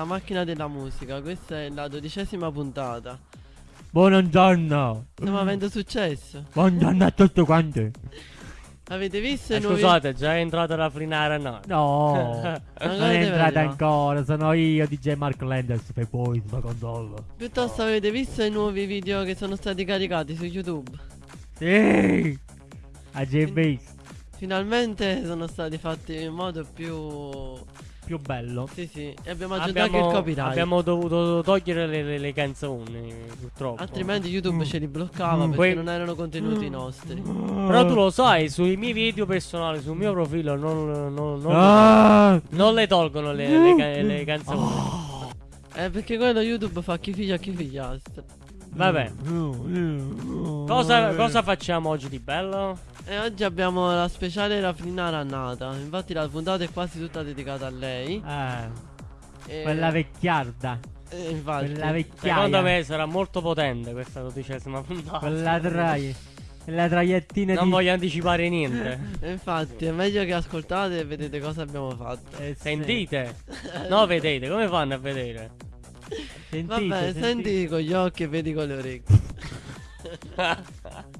alla macchina della musica. Questa è la dodicesima puntata. Buongiorno. Stiamo avendo successo. Buongiorno a tutti quanti. Avete visto i Eh, nuovi... scusate, già è entrata la frinara no. No, Non è entrata ancora. Sono io, DJ Mark Landers, per voi, sulla console. Piuttosto avete visto i nuovi video che sono stati caricati su YouTube. Sì. A visto. Finalmente sono stati fatti in modo più... Più bello. Sì sì, e abbiamo aggiunto anche il Abbiamo, copyright. abbiamo dovuto togliere le, le- le canzoni, purtroppo. Altrimenti YouTube ce li bloccava perché Poi- non erano contenuti nostri. Però tu lo sai, sui miei video personali, sul mio profilo, non, non- non- Ah. non le tolgono le, le ca- le canzoni. Eh perché quello YouTube fa chi figlia chi figliastra. Vabbè, cosa, cosa facciamo oggi di bello? E oggi abbiamo la speciale Raffinara Nata. Infatti la puntata è quasi tutta dedicata a lei. Ah, E- quella vecchiarda. e infatti. Quella vecchiaia. Secondo me sarà molto potente questa dodicesima puntata. Quella traia. Quella traiettina Non di... voglio anticipare niente. Infatti è meglio che ascoltate e vedete cosa abbiamo fatto. Eh. Sentite? No, vedete, come fanno a vedere? Sentite, Vabbè, sentite. senti con gli occhi e vedi con le orecchie.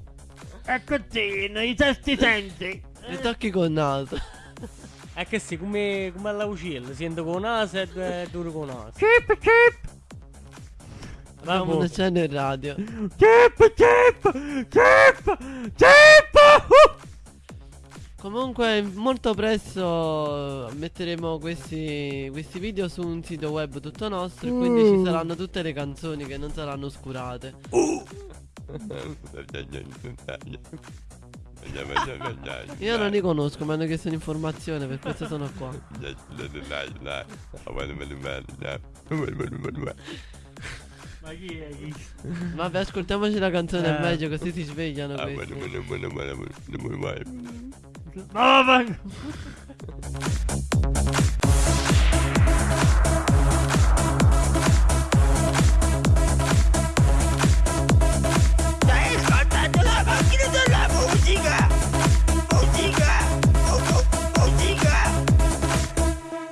E così, i testi senti. E tocchi col naso. È che sì, come, come alla uccello, sento con naso e e duro con naso. Chip, chip. Vabbè. una scena in radio. Chip, chip. Chip. Chip. Uh. Comunque molto presto metteremo questi, questi video su un sito web tutto nostro e quindi ci saranno tutte le canzoni che non saranno oscurate. Io non li conosco, mi hanno chiesto un'informazione, per questo sono qua. Ma chi è chi? Vabbè, ascoltiamoci la canzone Eh. è meglio così si svegliano questi. No,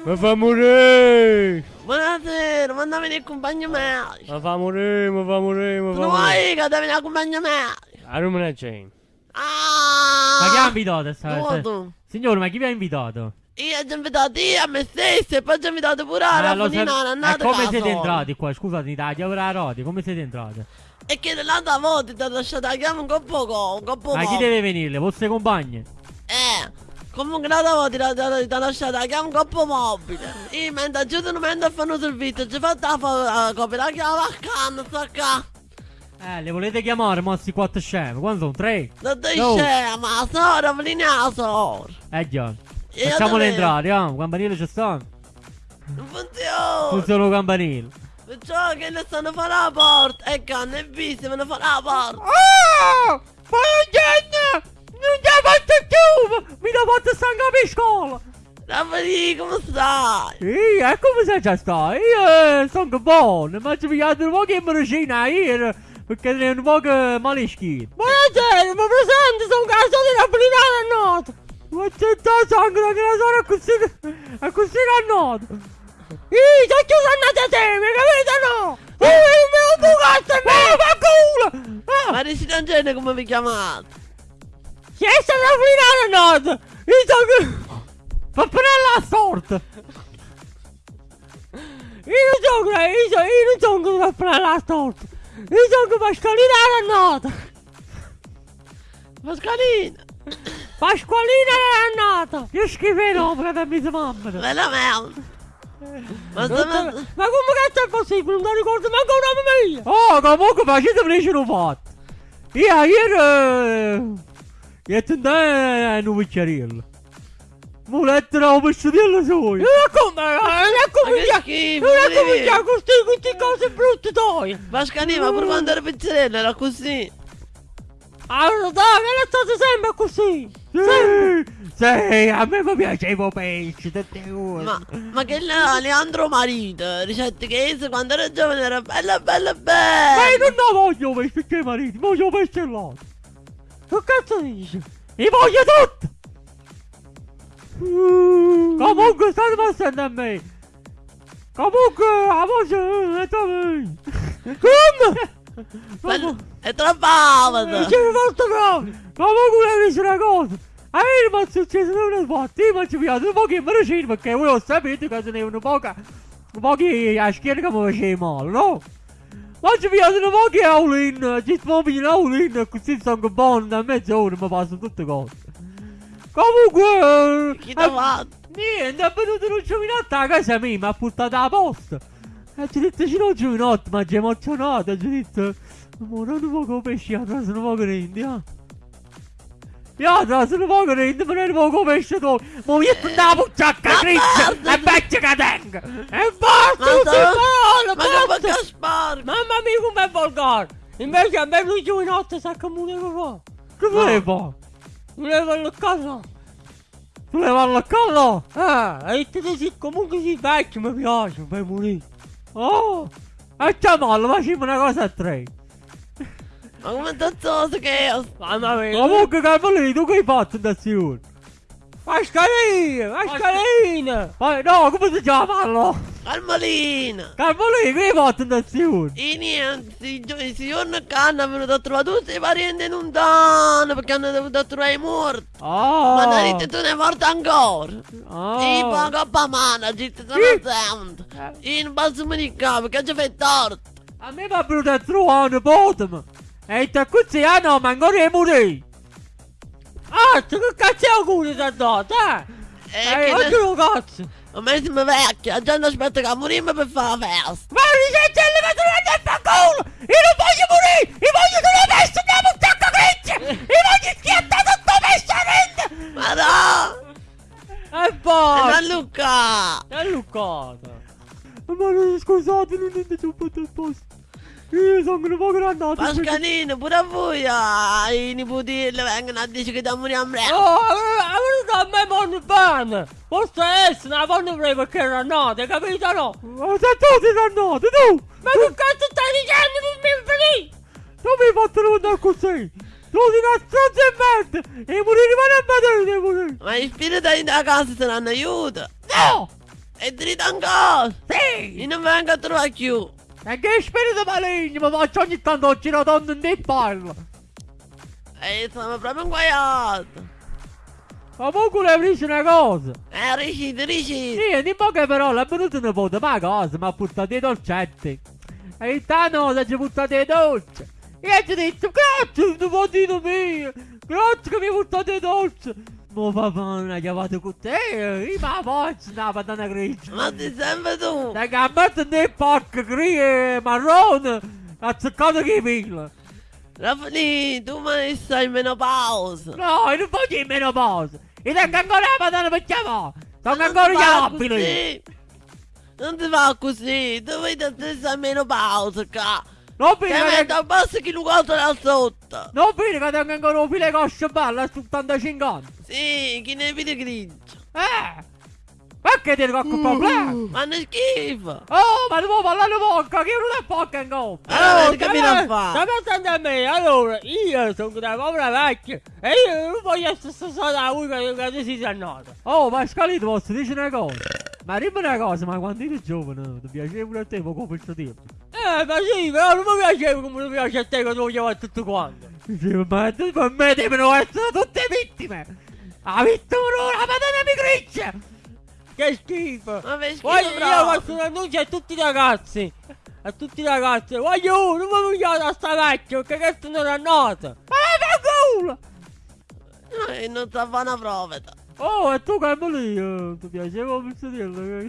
Mi fa morire! Buonasera, mandami nel compagno me. Mi fa morire, mi fa morire, mi fa Non morire. vuoi che devi nel compagno me? A Romana Jane. Ah! Ma chi ha invitato sta No, tu. Signore, ma chi vi ha invitato? Io ho già invitato io a me stesso e poi ho invitato pure a Ah, non E andate come caso. siete entrati qua? Scusate, da chiavra rodi, come siete entrati? E che l'altra volta ti ho lasciato la chiave un coppo co- un coppo Ma chi deve venire? Le vostre compagne? Eh, comunque l'altra volta ti ho- ti ho ti ho lasciato la chiave un coppo mobile. Io mentre aiuto non mentre fanno servizio, ci fatto la, fo- la copia la chiave a canna, sta qua. Eh, le volete chiamare, mossi quattro scemi? Quando sono? Tre? Non ti No. scema, sora, vieni a sora. Eh già. Facciamole entrare, ah, campanile ci stanno. Non funziona. Funziona il campanile. Perciò che ne stanno a fare la porta. E canne e visti, me ne fa la porta. Ah! Buongiorno! Non ti fatto più! Mi ha fatto stare a scuola! Raffaele, come stai? Sì, e come sei già stai? Io eh, sono buono, ma ci pigliate un po' che medicina ieri perché è un po' che maleschino. Buonasera, mi presento, sono caso di Nappolitano a noto. Ma c'è già sangue che la sono così, è così cannoto. Ih, c'è chiuso andate a te, mi capite no? Eh, mi ho bucato e me, fa culo! Ah, Ma Risi Angene come vi chiamate? Chi è stato a noto? Io sono... Fa prendere la sorte! Io non sono, io sono, io non sono che fa prendere la sorte! Io sono Pasqualina Rannata! Pasqualina. Pasqualina Rannata! Io schifo l'opera da mia mamma! Veramente. Ma Ma, sta ma come cazzo è possibile? Non mi ricordo manco un nome mio! Oh, comunque facete felice l'ho fatto! Io ieri... Io tentai a un bicchieriello! Mulettere un vestitiello suo! Non è come... Non è come... Ma che via- schifo, Non è come via queste, queste cose brutte toi! Ma pure quando ero pizzerella era così. Allora dai, è stato sempre così! Sì! Sì, a me mi piaceva il pesce, tutte cose! Ma, ma che là, Leandro Marito, ricette che io quando ero giovane era bella bella bella. Ma io non ne voglio pesce che mariti, voglio pesce! Che cazzo dici? Li voglio tutti! Comunque state passando a me. Comunque la voce è da me. Come? Bello- È troppo alta. C'è molto bravo. Comunque volevo dire una cosa. A me mi è successo una volta. Io mi ci piace un po' che me ne scendo perché voi lo sapete che che mi faceva male, no? Ma ci po' che Aulin. Così sono buono da mezz'ora mi passano tutte cose. Comunque... Chi eh, t'ha fatto? Niente, è venuto un giovinotto a casa mia, mi ha portato alla posta. E ci ho detto, c'è un giovinotto, ma ci ha emozionato. Ci ho detto, ma non un po' pesce, sono un po' grande, eh. Po' pesce tu. Ma mi metto una pucciacca Ma griglia guarda! e beccia che tengo. E basta, Ma tutti sono- buono, Ma basta. bocca sporca. Mamma mia, com'è volgare. Invece a me lui giovinotto sa che volevo fare. Che? Voleva alla casa. Voleva alla casa? Ah, e te dici comunque si vecchio mi piace, per morire. Oh, e c'è male, facciamo una cosa a tre. Ma come tazzoso che è? Mamma mia. Comunque Carmelina, tu che hai fatto da sicuro? Mascalina, mascalina. Ma no, come si chiama allora? Carmelina. Carmelina, che hai fatto da sicuro? E niente, i gio- i giorni che hanno venuto a trovare tutti i parenti lontani perché hanno dovuto trovare i morti. Ah. Ma da lì tu ne morto ancora. Ah. E poi coppa mano, ci sono sempre. E non posso manicare perché ci fai torto. A me è venuto a trovare un bottom. E così, ah no, ma ancora è morire. Ah, che cazzo è auguri dato, eh? Che oggi lo cazzo. Ma me siamo vecchi, la gente aspetta che morimmo per fare la festa. Ma mi trovate a fa culo! Io non voglio morire! Io voglio messo una buttacca griglia! Io voglio schiattare tutto messo a rende! Ma no! E poi... non Luca! È Luccata! Ma non scusate, non è un po' posto. Io sono un po' grandato. Pascalino, pure a voi, ah, i nipoti vengono a dire che da morire a me. Oh, avevo a me buon bene! Posso essere una buona prima perché era nata, capito no? Ma se tu sei dannato, tu! Ma che cazzo stai dicendo non mi finì? Tu mi hai fatto andare così! Tu sei una stronza e merda! E morire ma non vedere devi morire! Ma i spiriti da casa saranno aiuto. No! E dritta ancora. Sì! Io non vengo a trovare più. E che spirito maligno mi faccio ogni tanto girare donne in te parlo! E stiamo proprio inguaiati. Comunque le dice una cosa! Eh, riuscite, riuscite. Sì, di poche parole è venuto un nipote, ma cosa? Mi ha portato i dolcetti. E intanto ci ha portato i dolci. E ci ho detto, grazie, nipotino mio. Grazie che mi hai portato i dolci. Ma papà non ha chiamato con te. Ma faccio una patata grigia. Ma sei sempre tu. Da gambato nel pacco grigia marrone. Ha zeccato che pila. Raffaele, tu mi stai in menopausa. No, io non voglio in meno pausa. Io tengo ancora la patata per chiamare. Sono ancora chiamabili. così. Non ti fa così. Tu vedi te stai in menopausa, ca. Non Che pire metto a basso che lo guardo da sotto. Non pire che tengo ancora un file cosce bella a 75 anni. Sì, chi ne vede grigio. Eh! Perché ti qualche problema? Ma ne schifo. Oh, ma devo parlare poco, che non è poco in coppa! Allora, che mi da fare? Stai pensando a me, allora, io sono una povera vecchia e io non voglio essere stata da voi che che tu sei nata. Oh, ma Scalito, posso dire una cosa? Ma dimmi una cosa, ma quando eri giovane, ti piaceva pure a te poco questo tempo? Eh, ma sì, però non mi piaceva come mi piace a te che tu chiamavi tutto quanto. Dicevo, ma per me devono essere tutte vittime! La vittima non la patata mi griccia! Che schifo! Ma fai schifo Voglio, io proprio. faccio un annuncio a tutti i ragazzi! A tutti i ragazzi! Voglio, non mi vogliate a sta vecchio, perché questo non è noto! Ma che culo! Eh, non sta a fare una prova. Oh, e tu Carmelino, ti piaceva questo dirlo?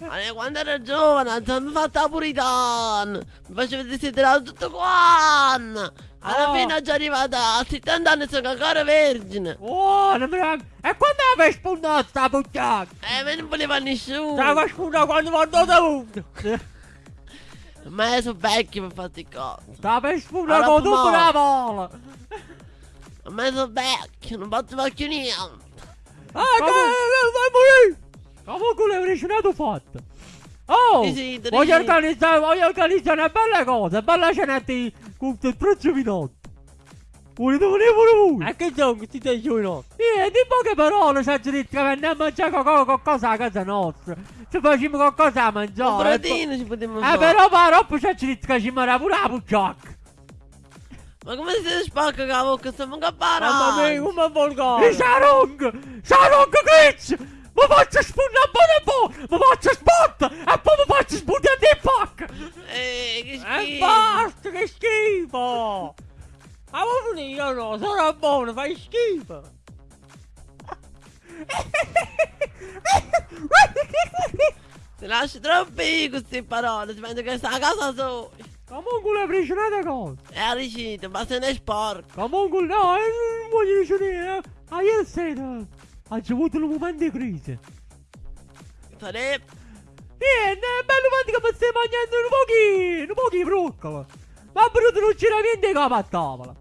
Ma io quando ero giovane, sono fatta la puritana. Mi facevo desiderare tutto quanto. Alla Oh. fine già arrivata a 70 anni sono ancora vergine. Oh, non mi E quando avevi spuntato sta puttana? E me non voleva nessuno. Stava spuntando quando mi dato avuto! Ma io sono vecchio per fare queste cose. Stava Allora, con tutta la vola! Ma io sono vecchio, non fare più niente. Ah, che vai morire! Comunque l'hai originato fatto! Oh! Sì, sì, voglio, organizzare, voglio organizzare una bella cosa, bella con il prezzo vinotto! Volete venire pure voi? E che sono questi dei no? Eh, di poche parole ci ha detto che andiamo a mangiare qualcosa, qualcosa a casa nostra. Ci facciamo qualcosa a mangiare. Un brodino ci potremmo Eh, fare. però però ci ha detto che ci mangiava pure la pucciacca. Ma come siete spacca che la bocca stiamo a Mamma mia, come E volgare! Sarong! Sarong Glitch! Mi faccio spuntare un po'! Mi faccio spot! E poi mi faccio spuntare di fuck! Eh, che E schifo. basta, che schifo! Ma vuoi venire? Io no, sono buono, fai schifo! Ti lasci troppi queste parole, ti penso che sta a casa solo. Comunque le presi una cosa. E a ricita, basta ne sporco. Comunque no, eh, non voglio dire. Eh. Ah, ieri sera ha avuto un momento di crisi. Sarebbe. Niente, è bello fatto che mi stai mangiando un pochino, un pochino fruccola. Ma brutto non c'era niente capo a tavola.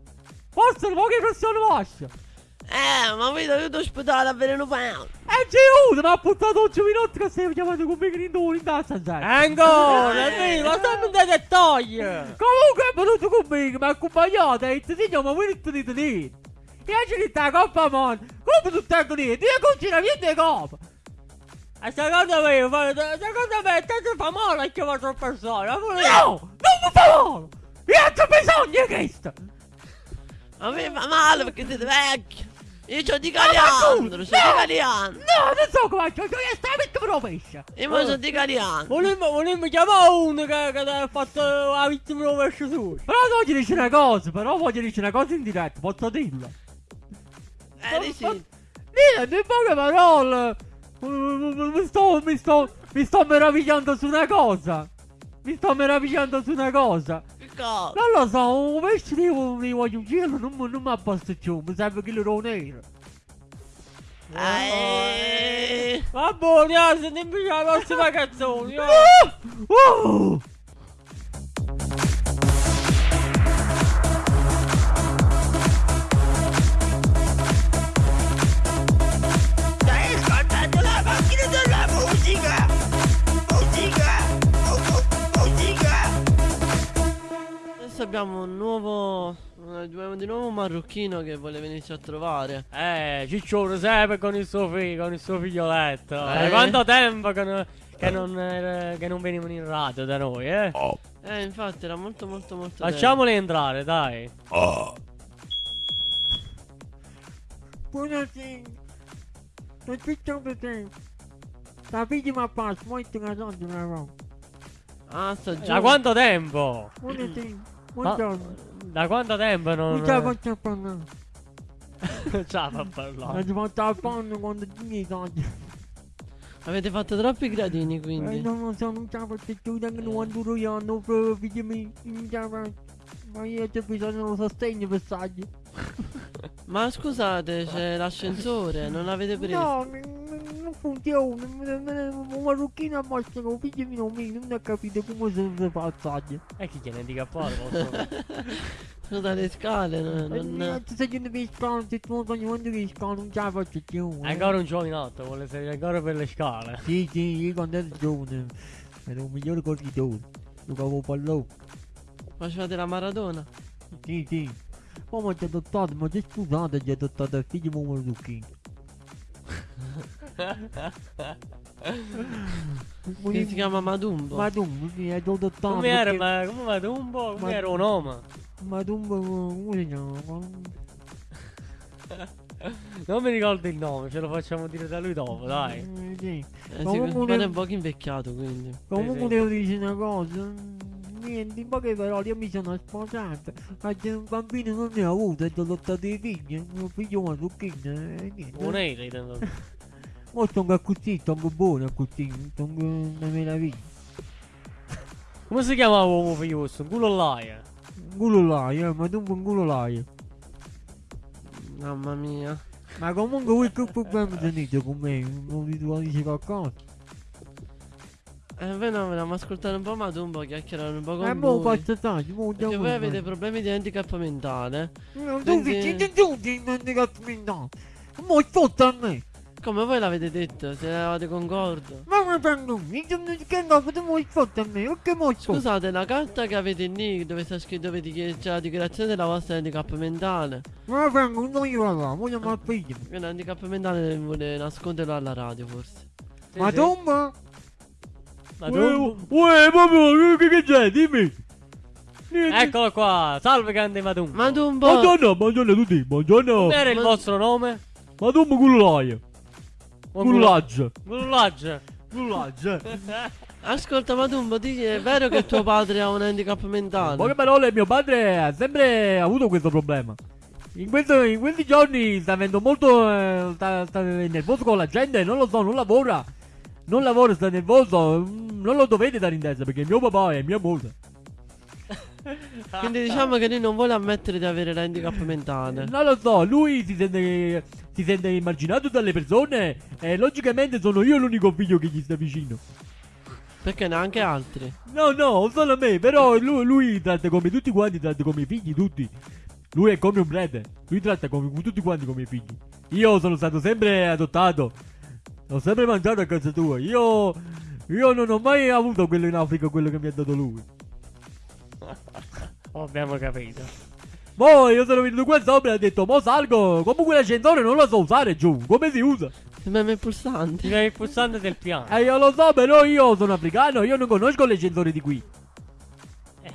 Forse un pochino persone vostre. Eh, ma vedo io ti ospitare a avere un pane. E c'è uno, mi ha portato 8 minuti che stai chiamando con me che in tazza, sai. Ancora, è vero, ma stai dei dettagli! Comunque è venuto con me, mi ha accompagnato e ha detto, signor, ma voi non dite niente. E ha detto la coppa mondo, come tu stai con niente? Io cucina niente coppa. E secondo me, secondo me, te ti fa male a chiamare tre persone, pure io. No, non mi fa male. Io ho bisogno di questo. A me fa male perché siete vecchi. Io c'ho di Caliandro, c'ho di! Caliandro. No, non so come faccio, io sto metto proprio pesce. Io mo c'ho di Caliandro. Volevo, volevo chiamare uno che, che ha fatto la vittima pesce su. Però voglio dire una cosa, però voglio dire una cosa in diretta, posso dirla? Niente, in poche parole. Mi sto, mi sto, mi sto meravigliando su una cosa. Mi sto meravigliando su una cosa. Che cosa? Non lo so, un pesce di, di voglio giro non, mi- non mi abbassa più, mi serve che lo nero. Eh. Va buono, eh, sentiamo la prossima canzone. eh. Oh! macchina della musica! Musica! Musica! Adesso abbiamo un nuovo. Abbiamo di nuovo un marocchino che vuole venirci a trovare. Eh, Ciccione sempre con il suo figlio, con il suo figlioletto. Eh? Eh, quanto tempo che non, che non, eh, che non venivano in radio da noi, eh? Oh, Eh, infatti era molto molto molto Lasciamoli entrare, dai. oh. Buonasera. Non ci sto vedendo. La prima parte, molto una roba. bello. Ah, sta giù. Da quanto tempo? Ma- Buongiorno. da quanto tempo non... Non ce la faccio parlare. Non ce la fa Non parlare. ci faccio la panna quando ti mi soldi. Avete fatto troppi gradini Eh, quindi. non lo so, non ce la faccio più, anche non duro io, proprio. Non ce la faccio. Ma io c'ho bisogno di un sostegno per saggi. Ma scusate, c'è l'ascensore, non l'avete preso? No, non funziona. Un marocchino a che figlio mio mio non ha capito come fa il saggio. E chi tiene di cappare? posso- Sono dalle scale, no- E non... Se io non mi scalo, se tu non quando mi scalo, non ce la faccio più. È eh. ancora un giovinotto, vuole salire ancora per le scale. Sì, sì, io quando ero giovane ero un migliore corridore. Giocavo a pallone. Facevate la maratona? Sì, sì. Poi mi ha adottato, ma già scusato, ci ha adottato il figlio di un marocchino. Che si chiama Madumbo. Ma tu, sì, è adottato. Come era, perché- ma come po'? Come era un uomo? Ma tu, come si chiama? Non mi ricordo il nome, ce lo facciamo dire da lui dopo, dai. Eh, sì. Eh, Comunque si ne- è un po' invecchiato quindi. Comunque sì. devo dire una cosa. Niente, in poche parole io mi sono sposato. Oggi un bambino non ne ho avuto, ho adottato i figli. Mio figlio è marocchino. E niente. Un euro, intendo. Ora sono così, sono buono così, sono una meraviglia. Come si chiamava uomo figlio? Un culo l'aia. Un culo là, eh, ma tu un culo eh. Mamma mia. Ma comunque voi che problemi tenete con me? Non vi dire qualcosa? Eh, voi no, volevamo ascoltare un po' Madumbo, chiacchierare un po' con Eh, mo voi. mo già Perché voi avete problemi di handicap mentale. Non tu quindi- vicini tutti, cazzo mi dà. Mo sotto a me. Come voi l'avete detto, se eravate concordo. Ma Ma fanno, mi sono fatto a me, che mo Scusate, la carta che avete lì dove sta scritto dove c'è la dichiarazione della vostra handicap mentale. Ma fanno, non io là, voglio mal figlio. Che l'handicap mentale vuole nasconderlo alla radio forse. Sì, Ma sì. Ma tu? Uè, proprio, che che c'è, dimmi. Niente. Eccolo qua, salve grande Madum. Ma tu un po'. Buongiorno, buongiorno a tutti, buongiorno. Come era il vostro nome? Ma tu mi cullaio. Cullaggio. Gullaggio. Cullaggio. Ascolta, ma tu un po' di- è vero che tuo padre ha un handicap mentale? Poche parole, mio padre ha sempre avuto questo problema. In, questo- in questi giorni sta avendo molto. eh, sta, sta nervoso con la gente, non lo so, non lavora. Non lavora, sta nervoso. mm, Non lo dovete dare in testa perché mio papà è mia moglie. Quindi diciamo che lui non vuole ammettere di avere l'handicap mentale. Non lo so, lui si sente, si sente emarginato dalle persone e logicamente sono io l'unico figlio che gli sta vicino. Perché neanche altri. No, no, solo me, però lui, lui tratta come tutti quanti, tratta come i figli tutti. Lui è come un prete, lui tratta come tutti quanti come i figli. Io sono stato sempre adottato, ho sempre mangiato a casa tua, io, io non ho mai avuto quello in Africa, quello che mi ha dato lui. Abbiamo capito. Poi io sono venuto qua sopra e ho detto, mo salgo, comunque l'ascensore non lo so usare giù, come si usa? Sembra il Ti pulsante. dai il pulsante del piano. Eh io lo so, però io sono africano, io non conosco l'ascensore di qui.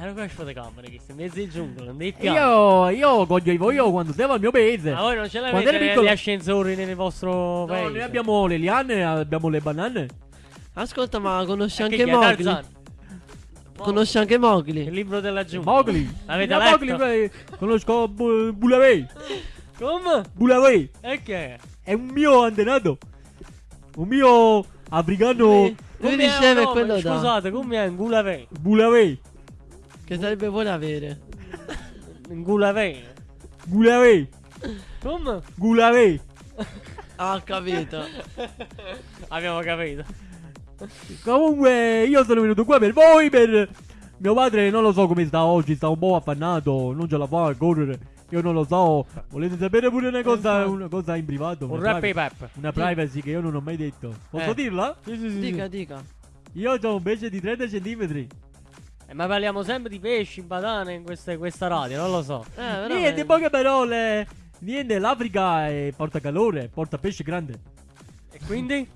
Eh, non conosco le camere, che sei in mezzo al giungolo, non dei piano. Io, io coglievo io quando stavo al mio paese. Ma voi non ce l'avete gli piccolo- ascensori nel vostro No, paese? noi abbiamo le liane, abbiamo le banane. Ascolta, ma conosci Che anche è Mowgli? Tarzan? Conosci anche Il Mowgli? libro della giungla. Mowgli. L'avete letto? Mowgli, eh, conosco Bu- Bulavei. Come? Bulavei. E che? È un mio antenato. Un mio africano. Lui, lui nome? quello da. Scusate, come è Ngulavei? Bulavei. Che sarebbe vuole avere. Ngulavei. Bulavei. Come? Bulavei. Ah, ho capito. Abbiamo capito. Comunque, io sono venuto qua per voi. Per mio padre, non lo so come sta oggi. Sta un po' affannato. Non ce la fa a correre. Io non lo so. Volete sapere pure una cosa, una cosa in privato? Un Una rap privacy- pep. Una privacy che io non ho mai detto. Posso Eh. dirla? Dica, dica. Io ho un pesce di 30 centimetri. Eh, ma parliamo sempre di pesci, badane in questa, questa radio, non lo so. Eh. Niente, in poche parole. Niente, l'Africa è- porta calore, porta pesce grande. E quindi?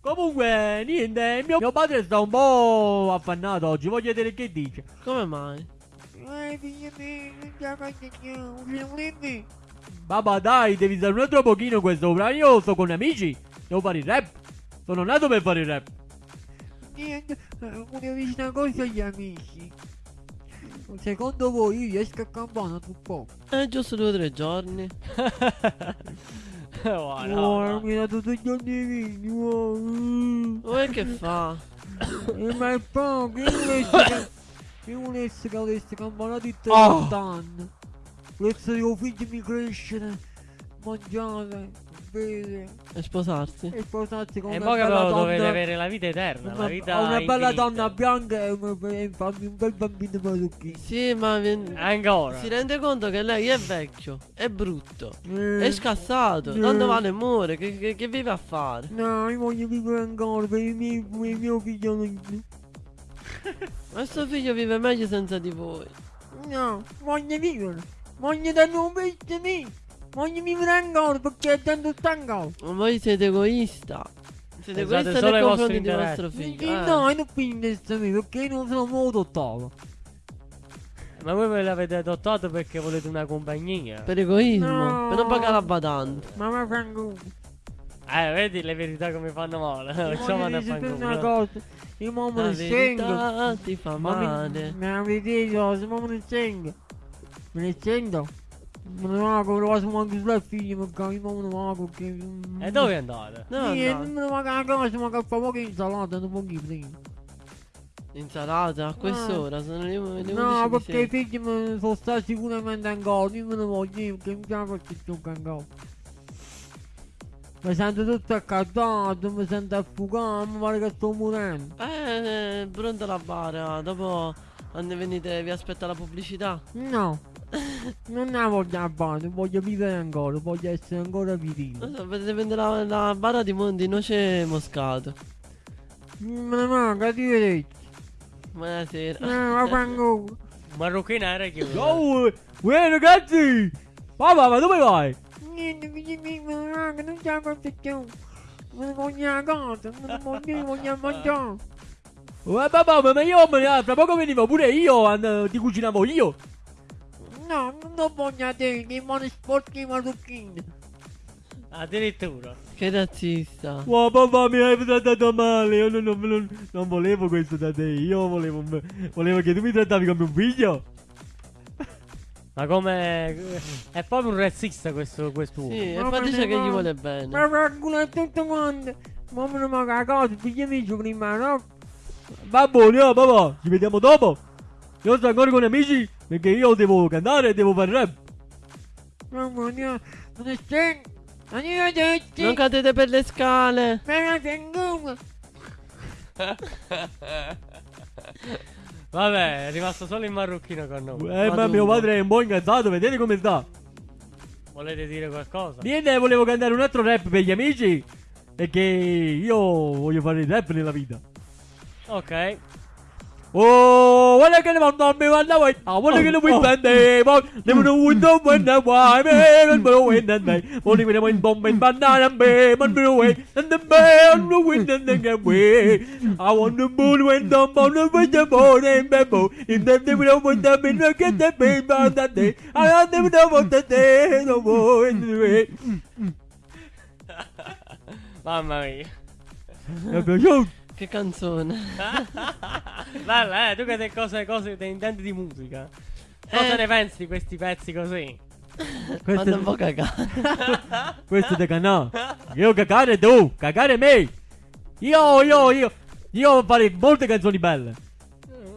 Comunque, niente, mio, mio padre sta un po' affannato oggi. Voglio vedere che dice. Come mai? Babà, dai, devi stare un altro pochino sopra. Io sto con amici. Devo fare il rap. Sono nato per fare il rap. Niente, volevo dire una cosa agli amici. Secondo voi io esco a campana tu po'? Eh, giusto due o tre giorni. Oh, no, Oh, no. mi ha dato tutti i giorni vini, oh, mm. Voi che fa? Eh, ma è poco, io volessi che... Io volessi che avessi campana di Oh. 30 anni. Volessi che i figli mi crescere, mangiare, bere E sposarsi? e sposarsi con E una poi che bella però donna. dovete avere la vita eterna, una, la vita una bella donna bianca e, una- e farmi un bel bambino marocchino. Sì, ma Ancora. si rende conto che lei è vecchio, è brutto, Eh, è scassato, Eh. tanto vale e muore, che, che- che vive a fare? No, io voglio vivere ancora per i miei, per il mio figlio. non- Ma suo figlio vive meglio senza di voi. No, voglio vivere. Voglio dare un pezzo vivere ancora perché è tanto stanco. Ma voi siete egoista. Siete Pensate egoista nei confronti di vostro figlio. Eh. No, io non penso a me perché io non sono molto adottato. Ma voi ve l'avete adottato perché volete una compagnia? Per egoismo, No. per non pagare la badante. Ma mi fanno Eh, vedi le verità come fanno male. Fanno una cosa. Io La ne sento. ti fa Ma mi- male. Me la vedete, se mo me ne sento. Me ne sento. Me ne vago, lo faccio anche sulla figlia, perché io mo me ne vago che... E dove andate? No, Sì, no. me ne vago a casa, ma che fa poco insalata, non pochi prima. Insalata a quest'ora, sono le, le 11 No, perché i figli me sono stati sicuramente ancora, io me ne voglio, io, perché mi piace che gioca ancora. Mi sento tutto accatato, mi sento affogato, mi pare che sto morendo. Eh, pronta la bara, dopo quando venite vi aspetta la pubblicità. No, non ne voglio fare, voglio vivere ancora, voglio essere ancora virile. Non so, potete prendere la, la bara di, di noce moscato. Me ne manca, arrivederci. Buonasera. Ma quando... Un marocchino era chiuso. Ciao, uè ragazzi! Papà, ma dove vai? Niente, mi manca, non c'è cosa più. Me ne voglio a casa, me ne voglio, mi voglio mangiare. Eh, papà, ma io me ne- fra poco venivo pure io, and- ti cucinavo io. No, non lo voglio a te, che mani sporchi marocchini. Addirittura. Che razzista. Wow, papà, mi hai trattato male. Io non, non- non- non volevo questo da te. Io volevo, volevo che tu mi trattavi come un figlio. Ma come... È proprio un razzista questo, quest'uomo. Sì, e Ma poi dice che gli vuole bene. Ma calcola tutto quanto. Ma ne manca a casa, tutti gli amici prima, no? Va buono, oh, papà. Ci vediamo dopo. Io sto ancora con amici perché io devo cantare e devo fare rap. Mamma mia. Arrivederci. Non cadete per le scale. Vabbè, è rimasto solo il marocchino con noi. Eh, ma mio padre è un po' incazzato, vedete come sta. Volete dire qualcosa? Niente, volevo cantare un altro rap per gli amici. Perché io voglio fare il rap nella vita. Ok. Oh, guarda che ne vanno a me, guarda voi. Ah, guarda che ne vuoi prendere. Ma ne voglio un window when I want me. Non me lo vuoi andare. Voglio vedere un bomba in banana me. Ma me lo vuoi. And the man, no wind and the get way. I want the moon when the moon with the moon and bamboo. In the day we don't want the bin, look at the baby on that day. I don't even know what the day, no more in the way. Mamma mia. È. Che canzone. Bella, eh, tu che te cose, cose te intendi di musica. Cosa Eh. ne pensi di questi pezzi così? Quando un po' cagare. Questo è canà. Io cagare tu, cagare me. Io, io, io. Io fare molte canzoni belle.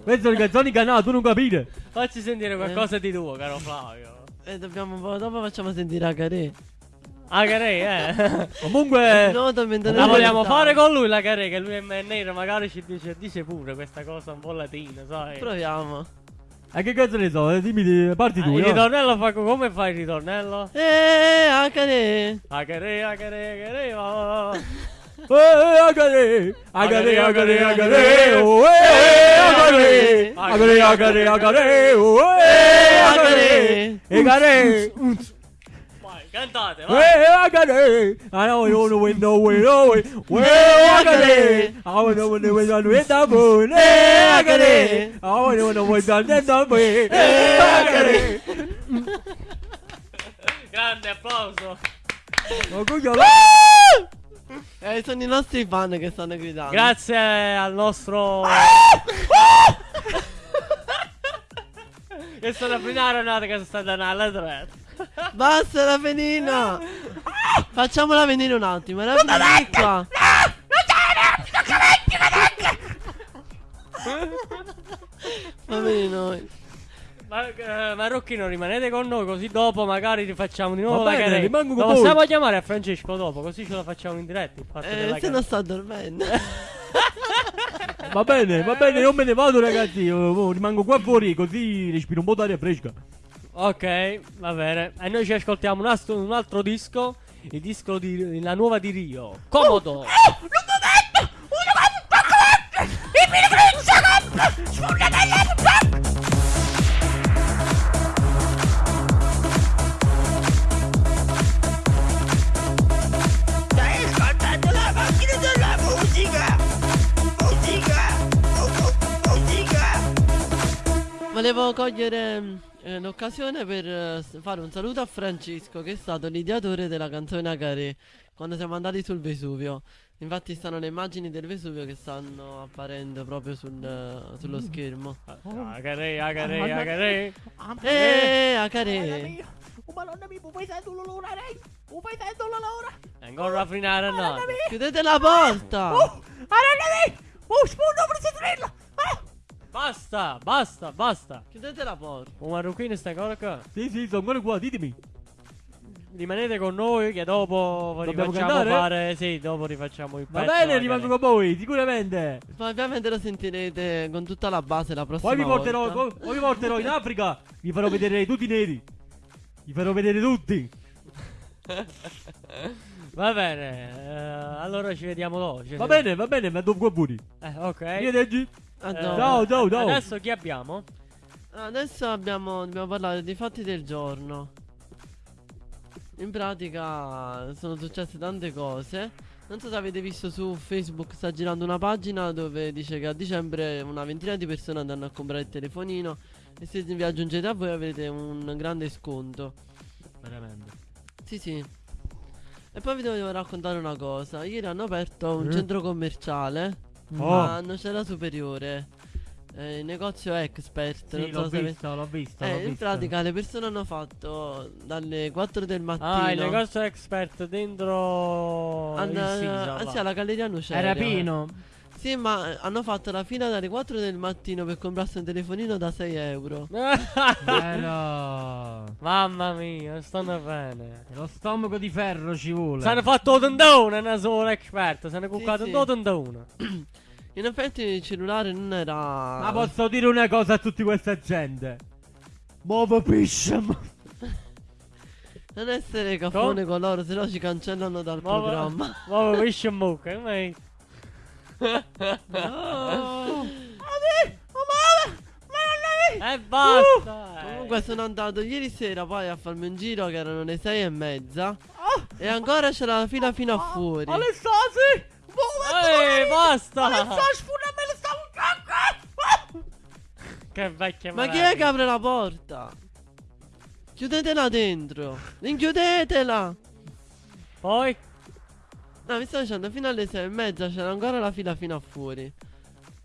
Queste sono canzoni canà, tu non capire. Facci sentire qualcosa di tuo, caro Flavio. E dobbiamo dopo facciamo sentire a Carè. Ah, Carey, eh. Comunque, No, La vogliamo fare con lui la Carey, che lui è nero, magari ci dice, dice pure questa cosa un po' latina, sai? Proviamo. a che cazzo ne so? eh, Dimmi, di- parti Ah, tu. il no? ritornello fa co- come fai il ritornello? Eh, a Carè. Carey, Carey, Carey, va, va, va. Eh, agare, agare, agare, agare, eh, agare, agare, agare, agare, eh, agare, agare, Vai, cantate, vai. I don't know when no way, no way, agare. I don't know when the way on with the moon, agare. I don't know when the way on the eh, agare. Grande applauso. Ma coglione. Eh, sono i nostri fan che stanno gridando. Grazie al nostro... che sono prima Renato che sta dando alla tre. Basta la venina. Facciamola venire un attimo. Era venire qua. Va bene noi. Ma, eh, Marocchino rimanete con noi così dopo magari rifacciamo di nuovo Va la bene, rimango con Lo voi. possiamo chiamare a Francesco dopo così ce la facciamo in diretta. il fatto Eh, se Carey. non sta dormendo. Va bene, va bene, io me ne vado ragazzi, io, oh, rimango qua fuori così respiro un po' d'aria fresca. Ok, va bene. E noi ci ascoltiamo un altro, un altro disco. Il disco di la nuova di Rio. Comodo. Stai ascoltando la macchina della musica! Musica! Oh, oh, musica! Volevo cogliere mm, eh, l'occasione per eh, fare un saluto a Francesco, che è stato l'ideatore della canzone Acaré, quando siamo andati sul Vesuvio. Infatti stanno le immagini del Vesuvio che stanno apparendo proprio sul, eh, sullo schermo. Carey, Carey, ah, Carey. Eh, Acaré! E Ancora a finire no. Chiudete la porta! Basta, basta, basta. Chiudete la porta! Un marocchino sta ancora qua. Sì, sì, sono ancora qua, ditemi. Rimanete con noi che dopo Dobbiamo rifacciamo cantare? fare. Sì, dopo rifacciamo il Va pezzo. bene, rimango con voi, sicuramente. Ma ovviamente lo sentirete con tutta la base la prossima Poi vi porterò, volta. poi, poi vi porterò in Africa, vi farò vedere tutti i neri. Vi farò vedere tutti. Va bene. eh, Allora ci vediamo dopo. ci Va vediamo. bene, va bene, ma dopo pure. Eh, ok. Arrivederci. A Eh, ciao, ciao. Adesso chi abbiamo? Adesso abbiamo, dobbiamo parlare dei fatti del giorno. In pratica sono successe tante cose. Non so se avete visto su Facebook, sta girando una pagina dove dice che a dicembre una ventina di persone andranno a comprare il telefonino e se vi aggiungete a voi avrete un grande sconto. Veramente. Sì, sì. E poi vi devo raccontare una cosa. Ieri hanno aperto un Eh? centro commerciale Oh. a Nocera Superiore. Eh, il negozio Expert. Sì, non so l'ho se ave- visto, l'ho visto. eh, in visto. pratica le persone hanno fatto dalle 4 del mattino. Ah, il negozio expert dentro hanno- il Sisa, ah, sì, alla Galleria Nuceria. Era pieno. Sì, ma hanno fatto la fila dalle 4 del mattino per comprarsi un telefonino da 6 euro. Bello. Mamma mia, stanno bene. Lo stomaco di ferro ci vuole. Si hanno fatto un tendone, non solo expert. Si hanno cuccato sì. un tendone. In effetti il cellulare non era. Ma posso dire una cosa a tutta questa gente? Muovo pisciam. Non essere caffone con loro, se no ci cancellano dal programma. Ma pesce in bocca, come? E basta. eh. Comunque sono andato ieri sera poi a farmi un giro che erano le 6 e mezza. E ancora c'era la fila fino a fuori. Alessasi! Ehi, basta. sfundamelo stavo Che vecchia Ma chi è che apre la porta? Chiudetela dentro. Rinchiudetela. Poi? No, mi sto dicendo, fino alle 6 e mezza c'era ancora la fila fino a fuori.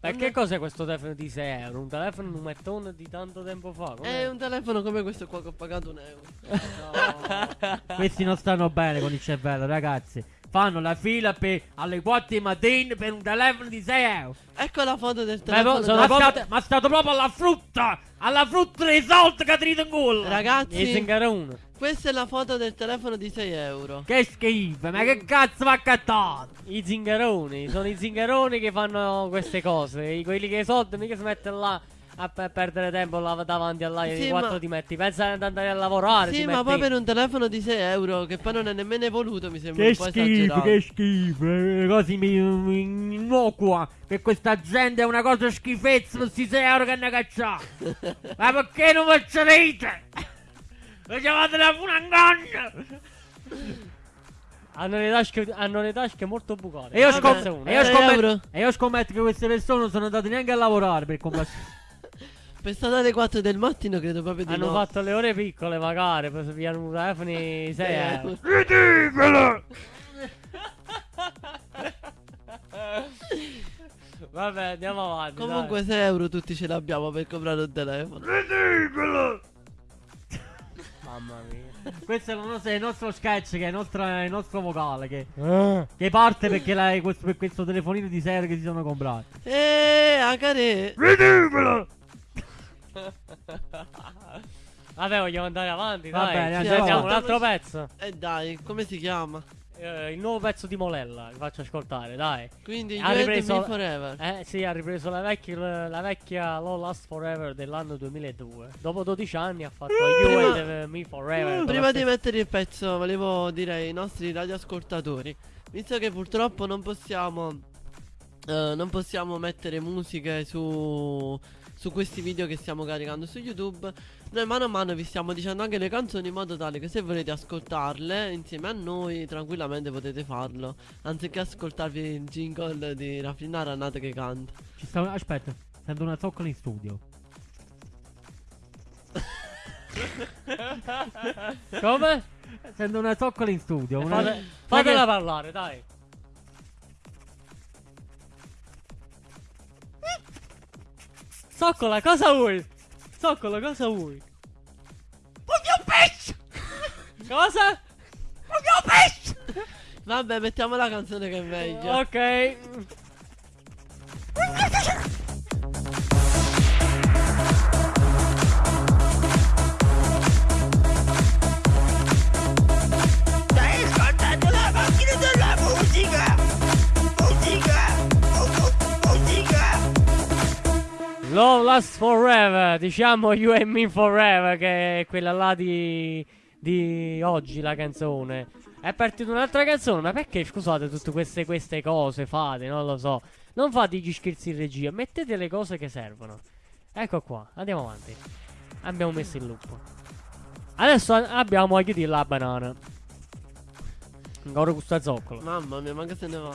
E che cos'è questo telefono di 6 euro? Un telefono numettone di tanto tempo fa? com'è? È un telefono come questo qua che ho pagato un euro. Questi non stanno bene con il cervello, ragazzi. Fanno la fila per alle 4 di mattina per un telefono di 6 euro. Ecco la foto del Ma telefono. sono Ma, proprio- state, ma state proprio alla frutta! Alla frutta dei soldi che trito in! E Ragazzi, zingarone. Questa è la foto del telefono di 6 euro. Che schifo, ma che cazzo va accattato? I zingaroni, sono i zingaroni che fanno queste cose. I- quelli che soldi mica si mettono là a pe- perdere tempo là davanti alla Sì, sì, 4 ma- ti metti. Pensa ad andare a lavorare. Sì, ma metti- poi per un telefono di 6 euro, che poi non è nemmeno evoluto, mi sembra Che un po' schifo, esagerato. che schifo, eh, così mi, mi innocua. Per questa gente è una cosa schifezza, questi 6 euro che ne cacciate. ma perché non faccio rete? Facevate la funangonna! Hanno le tasche, hanno le tasche molto bucate. E io, scom- e io eh. scommetto, e io scommetto che queste persone non sono andate neanche a lavorare per comprare. Per stare alle 4 del mattino credo proprio di Hanno no. fatto le ore piccole magari per pigliare un telefono 6 euro. Ridicolo! Vabbè, andiamo avanti. Comunque 6 euro tutti ce l'abbiamo per comprare un telefono. Ridicolo! Mamma mia. Questo è il nostro, è il nostro sketch, che è il nostro, è il nostro vocale, che, Eh. che parte perché la- questo, per questo telefonino di serie che si sono comprati. Eeeh, Acare. Ridicolo! Vabbè, vogliamo andare avanti, Va dai. bene, andiamo sentiamo un altro pezzo. E dai, come si chiama? Eh, il nuovo pezzo di Molella, che faccio ascoltare, dai. Quindi You Ha ripreso- Me Forever. Eh sì, ha ripreso la vecchia, la vecchia Low Last Forever dell'anno 2002. Dopo 12 anni ha fatto You Prima- and Me Forever. con Prima di mettere il pezzo, volevo dire ai nostri radioascoltatori, visto che purtroppo non possiamo eh, non possiamo mettere musiche su su questi video che stiamo caricando su YouTube, noi mano a mano vi stiamo dicendo anche le canzoni in modo tale che se volete ascoltarle insieme a noi tranquillamente potete farlo, anziché ascoltarvi il jingle di Raffinare Annata che canta. Ci sta, aspetta, sento una zoccola in studio. Come? Sento una zoccola in studio. Una... Fate- fatela parlare, dai. Zoccola, cosa vuoi? Zoccola, cosa vuoi? Voglio un pesce! Cosa? Voglio un pesce! Vabbè, mettiamo la canzone che è meglio. Ok. Last Forever, diciamo You and Me Forever, che è quella là di, di oggi, la canzone. È partita un'altra canzone, ma perché scusate tutte queste, queste cose fate? Non lo so. Non fate gli scherzi in regia, mettete le cose che servono. Ecco qua, andiamo avanti. Abbiamo messo il loop. Adesso abbiamo a chiudere la banana. Ancora questo zoccolo. Mamma mia, ma che se ne va?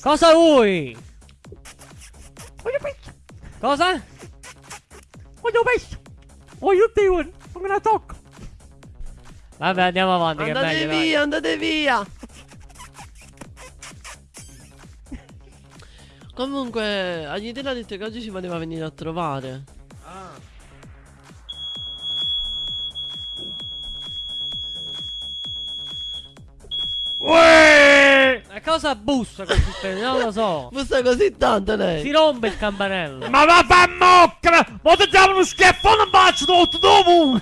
Cosa vuoi? Cosa? What you best? What you doing? I'm gonna talk. Vabbè, andiamo avanti. Che Andate meglio, dai. via, andate via. Comunque, Agnitella ha detto che oggi ci voleva venire a trovare. Uè! Ma cosa bussa così? bene? non lo so. Bussa così tanto Si lei. rompe il campanello. Ma va fa mocca! Ma ti diamo uno schiaffone in faccia tutto dopo!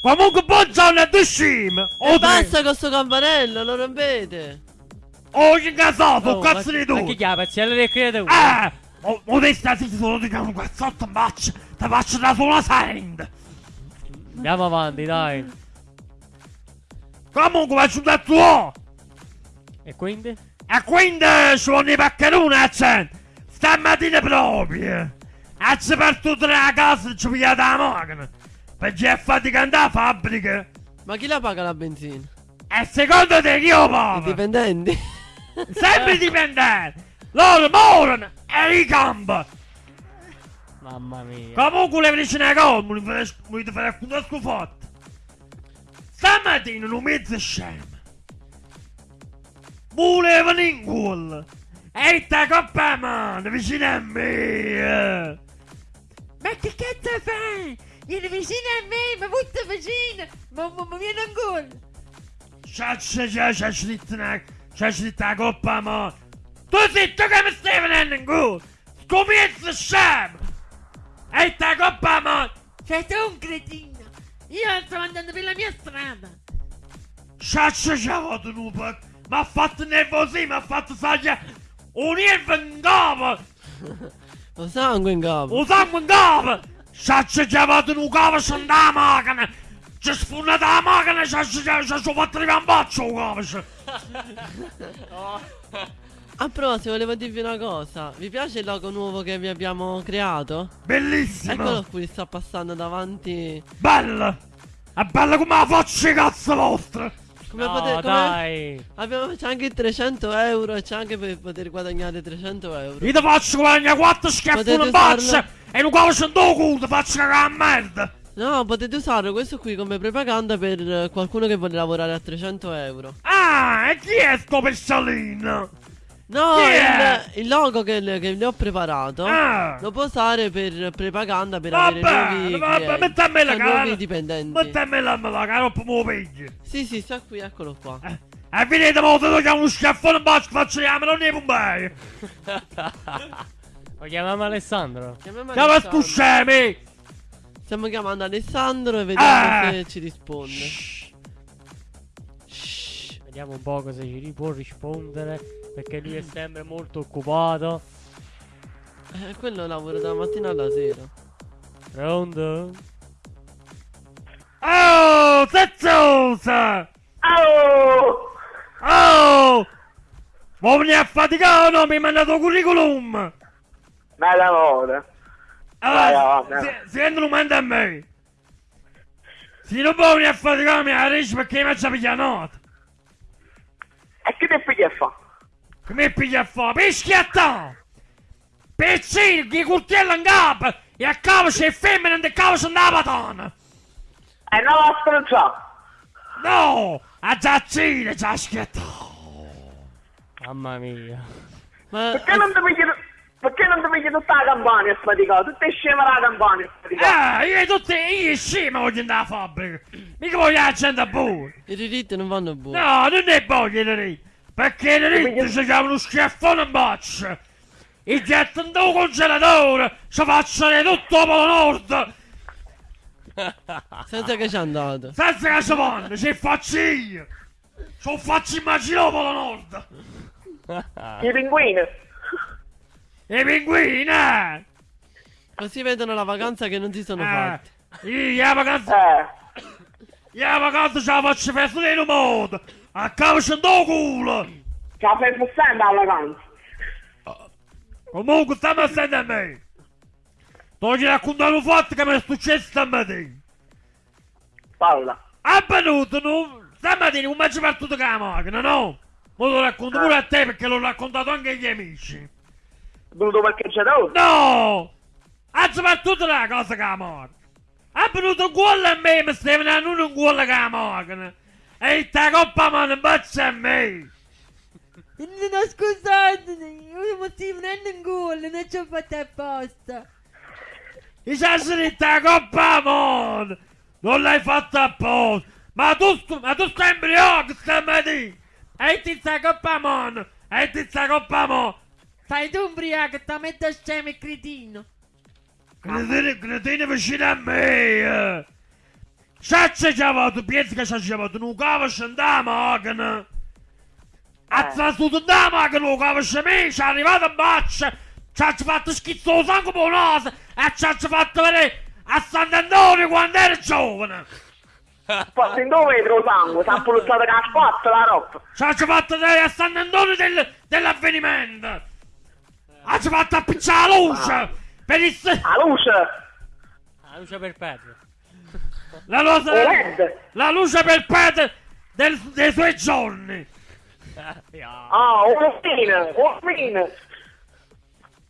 Comunque buongiorno a te scim! E basta con sto campanello, lo rompete. Oh, che casato, Oh, cazzo ma- di Ma tu! chi chiama? Pezziello del creatore. Eh! O, o te stai zitto, solo ti chiamo un cazzotto in faccia! Ti faccio da sola send! Andiamo avanti, dai. Comunque faccio un tuo! E quindi? E quindi ci vogliono i paccheroni a cento! Stamattina proprio! E ci partito dalla casa e ci pigliate la macchina! Perché è faticante la fabbrica! Ma chi la paga la benzina? E secondo te chi lo I paga? dipendenti. Sempre dipendenti! Loro morano e ricampa! Mamma mia. Comunque le vicine a casa mi fare alcune scufatte! Stamattina un mezzo scemo! Volevano in gol! E sta coppa a mano vicino a me! Ma che cazzo fai? Vieni vicino a me, ma molto vicino. Ma, ma, ma vieni ancora. Scritto una... c'è scritto la coppa a mano! Tu zitto che mi stai venendo in gol! Scomienzo scemo! E sta coppa a mano! Sei tu un cretino. Io stavo andando per la mia strada. Sciaccia ciao tu nupa! Mi ha fatto nervosire, mi ha fatto saggia! Un nervo in capo! Ho sangue in capo. Un sangue in capo! Sciaccia ciao tu nu capo scende la macchina! Ci sfondata la macchina, ci ho fatto arrivare un bacio un capo! A proposito, volevo dirvi una cosa. Vi piace il logo nuovo che vi abbiamo creato? Bellissimo! Eccolo qui, sta passando davanti. Bella! È bella come la faccia cazzo vostra! Come no, potete. Come... dai. Abbiamo c'è anche i 300 euro e c'è anche per poter guadagnare 300 euro. Io ti faccio guadagnare quattro schiaffoni Potete in faccia! usarlo. E un capo scende il culo, ti faccio cagare a merda! No, potete usare questo qui come propaganda per qualcuno che vuole lavorare a 300 euro. Ah, e chi è sto pesciolino? No, è? il, il logo che, che le ho preparato Ah! lo può usare per propaganda per Vabbè, avere nuovi vabbè, clienti, mettami la cioè, cara. nuovi dipendenti. Mettemi la la cara, lo pigli! Sì, sì, sta qui, eccolo qua. E venite molto, ti chiamo uno schiaffone in faccia, faccio chiamare, non ne bombai! Lo chiamiamo Alessandro. Chiamiamo Alessandro. scusami! Stiamo chiamando Alessandro e vediamo Ah. se ci risponde. Vediamo un po' cosa ci può rispondere. Perché lui è sempre molto occupato. Eh, quello lavora dalla mattina alla sera. Pronto? Oh, zezzosa! Oh! Oh! Vuoi venire a faticare o no? Mi hai mandato il curriculum! Ma lavora. Allora, vai, vai. si, si rendono manda a me! Se non vuoi venire a faticare mi arresti perché mi faccia pigliare nota! E che ti piglia a fa? Che mi piglia a fare? Pischiatta! Piccino, che coltello in capo! E a capo c'è femmina e a capo c'è una patana! E non la stronza. No! A giaccine, già schiatta! Mamma mia. Ma Perché non ti pigli... Perché non ti pigli tutta la campagna a sfaticare? Tutte sceme la campagna a faticare. Ah, io tutti, io scemo voglio andare a fabbrica! Mica voglio la gente a buono! i diritti non vanno buoni. No, non è voglio i diritti! Perché i diritti ci chiamano uno schiaffone in faccia! I gettano dal congelatore! Ci facciano tutto il Polo Nord! Senza che ci è andato. Senza che ci vanno, ci faccio io! Ci faccio immaginare il Polo Nord! I pinguini. I pinguini, eh! Così vedono la vacanza che non si sono Eh, fatti. io la vacanza... Eh. Io la vacanza ce la faccio festa in un modo. A capo c'è un culo. Ce la fai sempre alla vacanza. Comunque stiamo a sentire a me. Ti raccontare un fatto che mi è successo stamattina. Paola. È venuto, no? Stamattina un mezzo partito con la macchina, no? Ma lo racconto pure a te perché l'ho raccontato anche agli amici. È venuto perché c'è da No! Ha soprattutto la cosa con la macchina. È venuto un gol a me, mi stai venendo un gol con la macchina. E sta coppa mano in boccia a me. No, scusate, io mi stai venendo in gol, non ci ho fatto apposta. I sassi sta coppa mano. Non l'hai fatto apposta. Ma tu, ma tu stai embriaco stamattina. E ti sta coppa mano. E ti sta coppa mano. Stai tu ubriaco, ti metto scemo e cretino. Cretino, cretino vicino a me. Eh. Saccia ci ha fatto, pensi che ci ha fatto un cavo scendere la macchina. Ha trasuto da macchina un cavo scendere, ci è arrivato in baccia. Ci ha fatto schizzo sangue per naso e ci ha fatto vedere a Sant'Antonio quando era giovane. In dove vetro sangue, si è pulizzato con la spazzola la roba. Ci ha fatto vedere a Sant'Antonio del, dell'avvenimento. Ha fatto appicciare la luce. Per il, La luce, La luce perpetua. La, LED. la luce perpetua del- dei suoi giorni. Ah, un fine, un fine.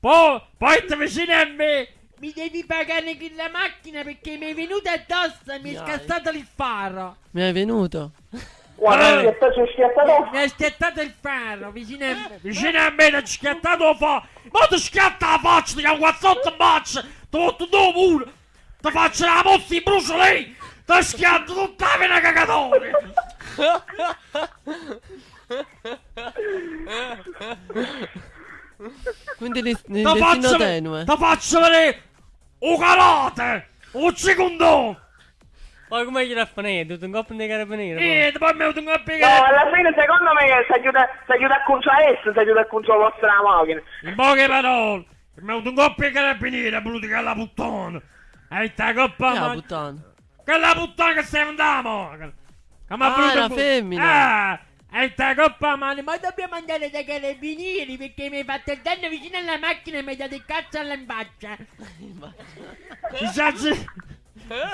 Poi, poi ti vicini a me. Mi devi pagare con la macchina perché mi è venuto addosso e mi è scassato il faro. Mi è venuto? Guarda, Eh. sta c'è schiattato. Mi ha schiattato il faro vicino a me. Vicino a me ti ha schiattato fa. Ma ti schiatta la faccia, ti ha guazzotto in faccia. Ti metto tu pure. Ti faccio la mossa in brucio lì. Ti schiatto tutta la vena cagatore. Quindi Ti destino faccio, tenue. ti faccio vedere un karate. Un secondo. Poi come gliela finire? Tutto un coppo di carabinieri. poi. Niente, poi mi ho venuto a No, piegare. alla fine secondo me si aiuta, si aiuta a conciare esso, si aiuta a conciare la vostra macchina. In poche parole, mi ho venuto un coppia carabinieri, è voluto che la puttana. E sta coppa la puttana? Quella puttana che sei andata, Come Ah, ha voluto la il bu- femmina. Ah, e sta coppa mano. Ma dobbiamo andare dai carabinieri perché mi hai fatto il danno vicino alla macchina e mi hai dato il cazzo alla imbaccia. I sassi...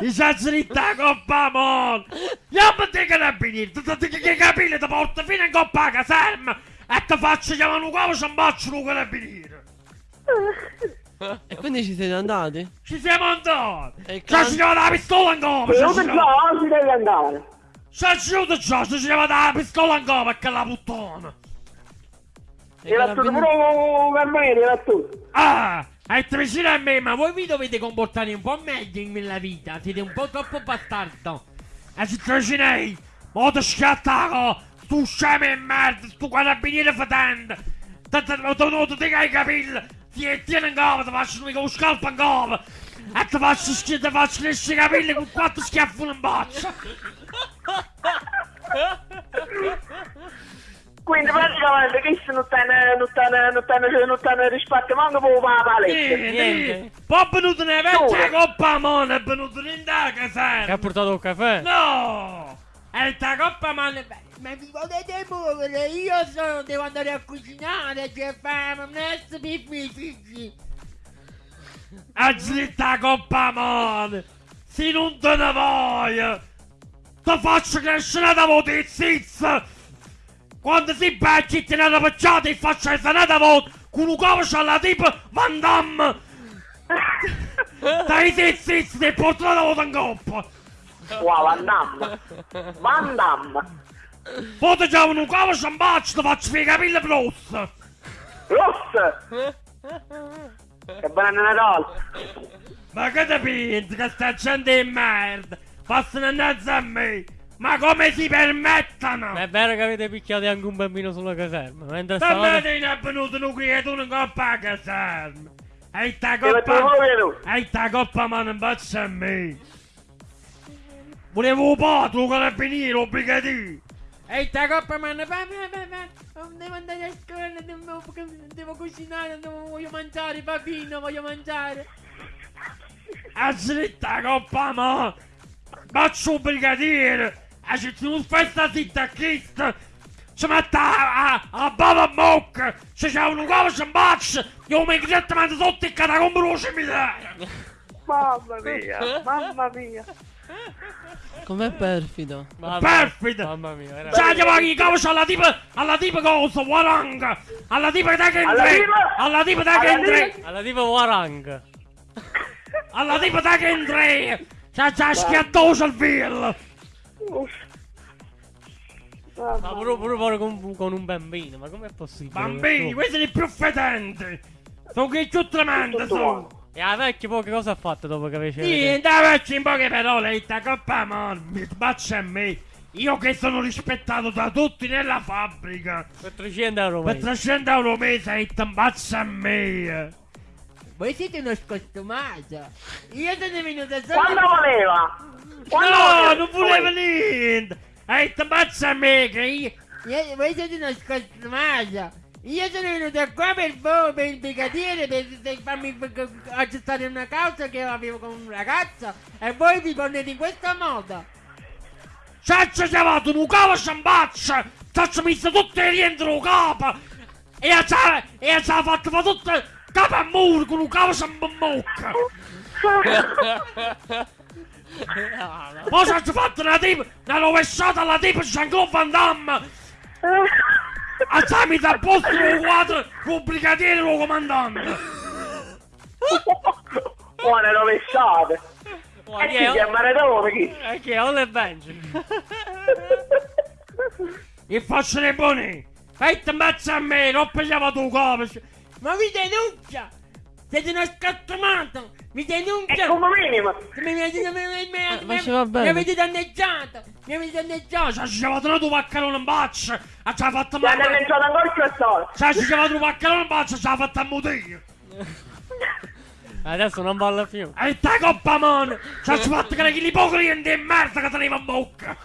I sassi di sta coppa mano. Andiamo dei carabinieri, ti ti- ti- che capire, ti porto fino in coppa a caserma. E ti faccio chiamare un uomo, ci imbaccio un carabiniere. E quindi ci siete andati? Ci siamo andati. E il Ci ha can- girato la pistola in gomma. Se ci ha non girato- già, si deve andare. Ci ha girato già, ci ha girato la pistola in gomma, che la puttana. E Era tutto pure un carabiniere, era tutto. Ah, è vicino a me, ma voi... vi dovete comportare un po' meglio nella vita, siete un po' troppo bastardo. E ci tracinei. Ma ti schiattaco. Tu scemo e merda, stu carabiniere fetente. Ti tenuto di che hai capelli. Ti tieni in gomma, ti faccio mica un scalpo in gomma. E ti faccio, schi- ti faccio crescere i capelli con quattro schiaffi in boccia. Quindi praticamente questo non tiene, non tiene, non tiene, non tiene rispetto manco per la paletta. Niente. Niente. Poi è venuto una vecchia Dove? coppa a mano, è venuto in da Che ha caserma. portato un caffè? No! E sta coppa a mano... Ma vi potete muovere, io sono, devo andare a cucinare, c'è fame, non è per i miei figli. E zitta coppa mano! Se non te ne voglio! Ti faccio crescere da in zizza! Quando si becchi ti ne pacciata e faccio la sanata voto con un covo alla tipo Van Damme! Dai zizzi, ti porto la voto in coppa! Wow, Van Damme. Van Damme. Poi ti chiamo un covo sciambaccio, ti faccio i capelli rossa! Ross. Che buon Natale. Ma che ti pensi che sta gente di merda? Passano innanzi a me! Ma come si permettono? Ma è vero che avete picchiato anche un bambino sulla caserma. Mentre Stamattina stavate... è venuto un creatura in coppa a caserma! E sta coppa... E sta coppa mano in boccia a me! Volevo tu carabiniere, obbligati! E sta coppa fame, fame, fame, devo andare a scuola, devo, devo cucinare, devo, voglio mangiare, bambino, voglio mangiare. A slitta coppa mo! Faccio un brigadiere! E ci sono festa zitta chist! Ci mette a, a, a bava mocca! Ci c'è un uovo ci bacia! Io mi direttamente sotto il catacombo dello cimitero! Mamma mia, mamma mia. Com'è perfido. Mamma- Perfido! Mamma mia, era Cioè, gli vai cavolo alla tipa, alla tipa cosa, waranga! Alla tipa da che Alla entri! tipa? Alla tipa da che Alla entri! Alla tipo Warang. Alla tipa da che entri! C'ha già schiattoso il filo! Uff. Ma pure, pure con, con un bambino, ma com'è possibile? Bambini, questi sono i più fedenti! Sono che più tremendi, Tutto sono! E la vecchia poi che cosa ha fatto dopo che aveva Niente, faccio in poche parole, sta coppa man, mi sbaccia a me! Io che sono rispettato da tutti nella fabbrica! Per 300 euro Per mese. 300 euro mese e ti imbaccia a me! Voi siete uno scostumato. Io sono venuto solo. Quando voleva? Quando No, voleva? non volevo niente! E ti imbaccia a me che io... Io- voi siete uno scostumato. Io sono venuto qua per voi, per il brigadiere, per, per farmi accettare una causa che avevo con un ragazzo e voi vi ponete in questo modo. Ci ha chiamato un capo ciambaccia! Ci ha messo tutte rientro capo! E ci ha e ci ha fatto fare tutto capo a muro con un capo ciambacca! Poi ci ha fatto una tipa, una rovesciata alla tipa Jean-Claude Van Damme! A messo a posto il quadro, il brigadiere e il comandante! Buone rovesciate. E chi chi è? si è maradona chi? Eh, chi è? Ole Benji. E faccio le buone! E ti imbaccia a me, non pigliava tu capo! Ma vi denuncia! Siete uno scostumato! Vi E denuncia! come minimo. Mi, mi, mi, mi, mi, mi, ci mi avete danneggiato! Mi avete danneggiato! Ci ha chiamato una tua paccarone in baccia! E ci ha fatto Ti ha male! danneggiato ancora quest'ora. Ci ha chiamato un paccarone in baccia e ci ha fatto ammutire! Adesso non balla più. E te coppa mano! Ci ha fatto che gli ipocriti di merda che teneva in bocca!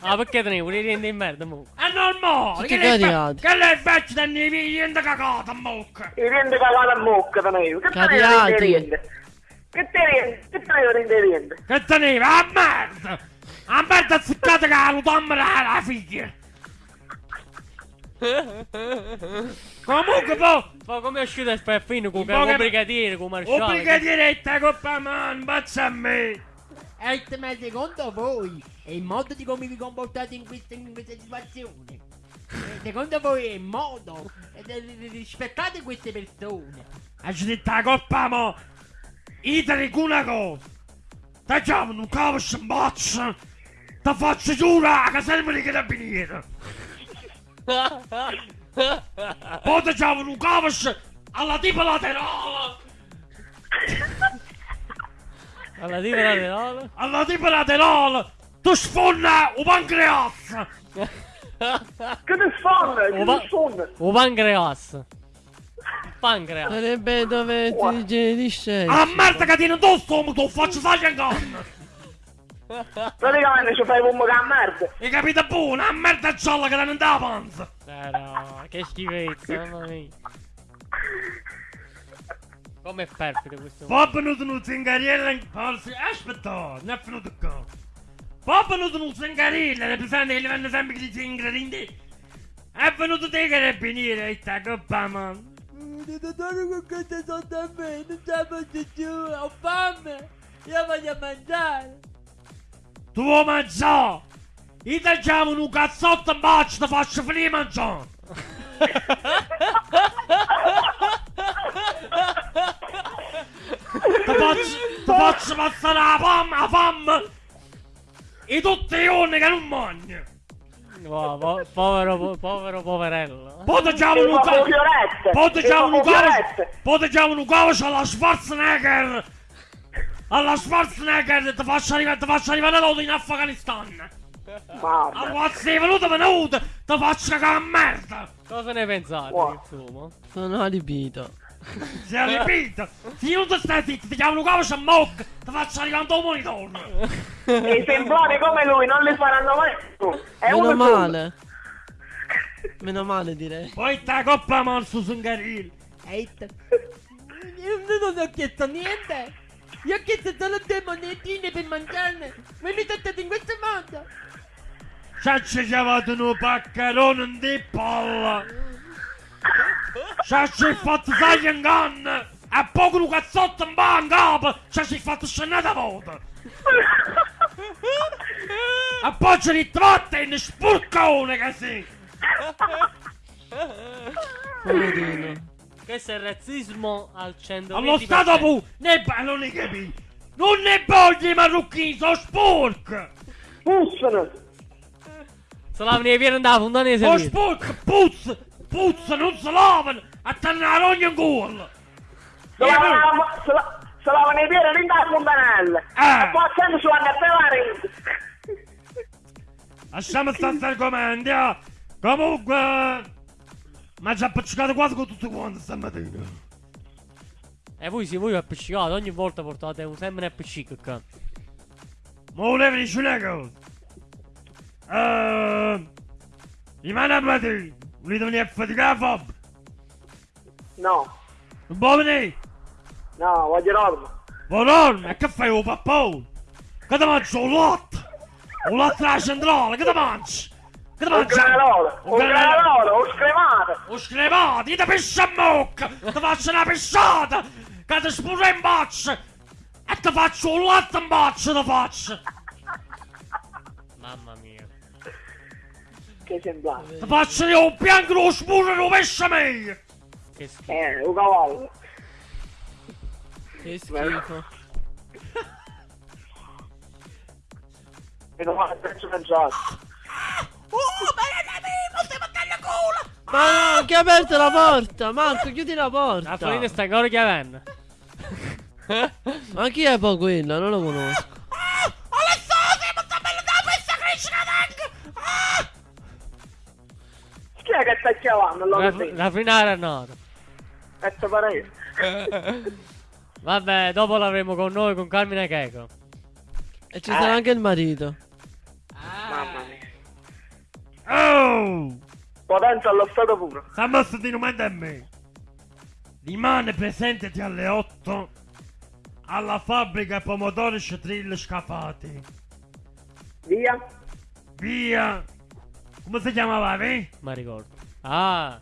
Ah, perché tenevo le rende in merda, mo? È normale! Tutti Che lei invece teneva i niente cagata! I rende cagata a bocca tenevo. Che tenevo Cariati. rende rende? Che tenevo? Che tenevo rende rende? Che teneva? A merda! A merda azzeccata che la lutamma la figlia! Comunque poi! Ma come è uscito il spaffino con il brigadiere, con il maresciallo? Un brigadiere te coppa mano, baccia a me! E ma secondo voi è il modo di come vi comportate in questa, in questa situazione? Secondo voi è il modo? Rispettate queste persone. E ci detto la coppa mo! Dico una cosa! Ti chiamano un capo sciambaccia! Ti faccio giura che serve di carabinieri! Poi ti un sci- alla tipo laterale! Alla diva la reale. Alla tipo laterale! Tu sfonda un pancreas! Che ti sfonda? Che ti sfonda? O pancreas. Pancreas. Sarebbe dove ti digerisce. A merda che tiene tu stomaco, faccio in canna! Praticamente ci fai come che a merda. Hai capito buono? A merda gialla che non dà la panza! Eh no, che schifezza, mamma mia. Come è perfido questo? Poi è venuto un zingariello in. Aspetta, non è venuto qua. È venuto un zingariello, le presente che gli vanno sempre gli zingari. È venuto te carabinieri e sta coppa man. Dite dare qualcosa sotto a me, non ce la faccio più, ho fame. Io voglio mangiare. Tu vuoi mangiare? Io ti chiamo un cazzotto in baccio, ti faccio finire mangiare. Ti faccio, ti faccio passare la fame, la fame. E tutti i giorni che non mangi. Wow, po- povero, po- povero, poverello. E un E ti chiamo un cavo alla Schwarzenegger. Alla Schwarzenegger ti faccio arrivare, ti faccio arrivare l'auto in Afghanistan. Mamma. Allora sei venuto venuto, ti faccio cagare a merda. Cosa ne pensate, Wow. insomma? Sono adibito. Si è ripito. Se non ti stai zitto, ti chiamo un cavo a mocca, ti faccio arrivare un monitor. E i semploni come lui non li faranno mai più. È Meno uno solo. male. Meno male direi. Poi sta coppa man su Sungaril. Ehi, t- io non ho chiesto niente. Io ho chiesto solo due monetine per mangiarne. Ma mi trattate in questo modo. Ci ha chiamato un paccherone di palla. Ci ha fatto sai in canna. E poco un cazzotto in banca. Ci ha fatto scenata volta. E poi ci ritrovato in spurcone che. Poverino. Questo è il razzismo al 120%. Allo stato pu, ne non capi. Non ne voglio i marocchini, sono sporchi. Pussano. Salam ne viene da fondanese Sono lì. sporchi, puzza, non si lavano. A tornare ogni gol. Se lavano se la- se lavano i piedi non da fontanelle. Ah. E poi sempre su vanno a pelare. Lasciamo stare questi argomenti, eh. Comunque... Ma ci ha appiccicato quasi con tutti quanti stamattina. E voi se voi appiccicato, ogni volta portate un sempre appiccico qua. Ma volevo dire una cosa. Ehm... Rimane a mattina. A faticare la fabbrica? No, venire? no, voglio dormire. Ma dormi, e che fai un pappone? Che ti mangi un latte? Un latte alla centrale, che ti mangi? Che ti Un mangi? granolo, un granolo, un scremato. Un scremato, io ti piscio a mocca! Ti faccio una pisciata! Che ti spuro in boccia! E ti faccio un latte in boccia, ti faccio! Mamma mia. Che semblante. Ti faccio io un bianco lo spuro e lo pesce meglio! Che schifo. Eh, un cavallo. Che schifo. E non fa penso pensato. Ma no, chi ha aperto la porta? Marco, chiudi la La porta. farina sta ancora chiavendo. Ma chi è poi quello? Non lo conosco. Chi è che sta chiamando? La, la era nota. E te pare. Vabbè, dopo l'avremo con noi con Carmine Checo. E ci sarà anche il marito. Mamma mia. Oh! Potenza allo stato puro. Stiamo di numero a me! Rimane presente alle 8 alla fabbrica pomodori scitrill scafati. Via. Via! Come si chiamava, vi? Ma ricordo. Ah,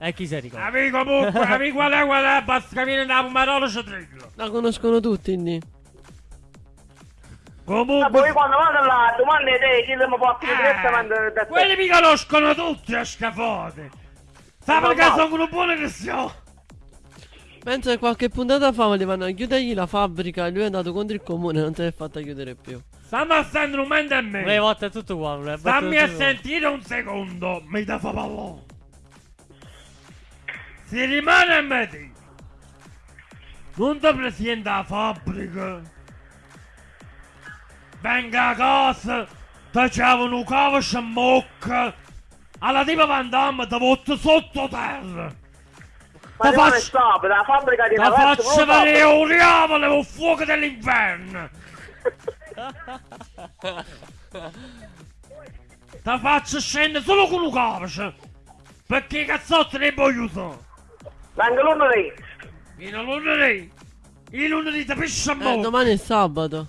e chi si ricorda? Avevi comunque, avevi qual è qual è, basta che viene da pomodoro scitrill. La conoscono tutti lì. Ma poi Comunque, quando vado là, domani te, chi mi porta direttamente da eh, quelli te. mi conoscono tutti a scafati. Sappi che sono un buon cristiano. Penso che qualche puntata fa volevano chiudergli la fabbrica e lui è andato contro il comune e non se l'è fatta chiudere più. Stammi a stare un momento a me. Le volte è tutto qua. le volte Stammi a sentire un secondo, mi da fa pallone. Si rimane a me. Non ti presenta la fabbrica. Venga a casa, ti c'avano un cavo sciamocca. Alla tipa Van Damme ti butto sotto terra. Ma faccio, stop, la fabbrica di una faccio vedere un diavolo un fuoco dell'inferno. Ti faccio scendere solo con un cavolo. Perché i cazzotti ne voglio usare. Vengo lunedì. In lunedì. Il lunedì ti piscio a Eh, domani è sabato.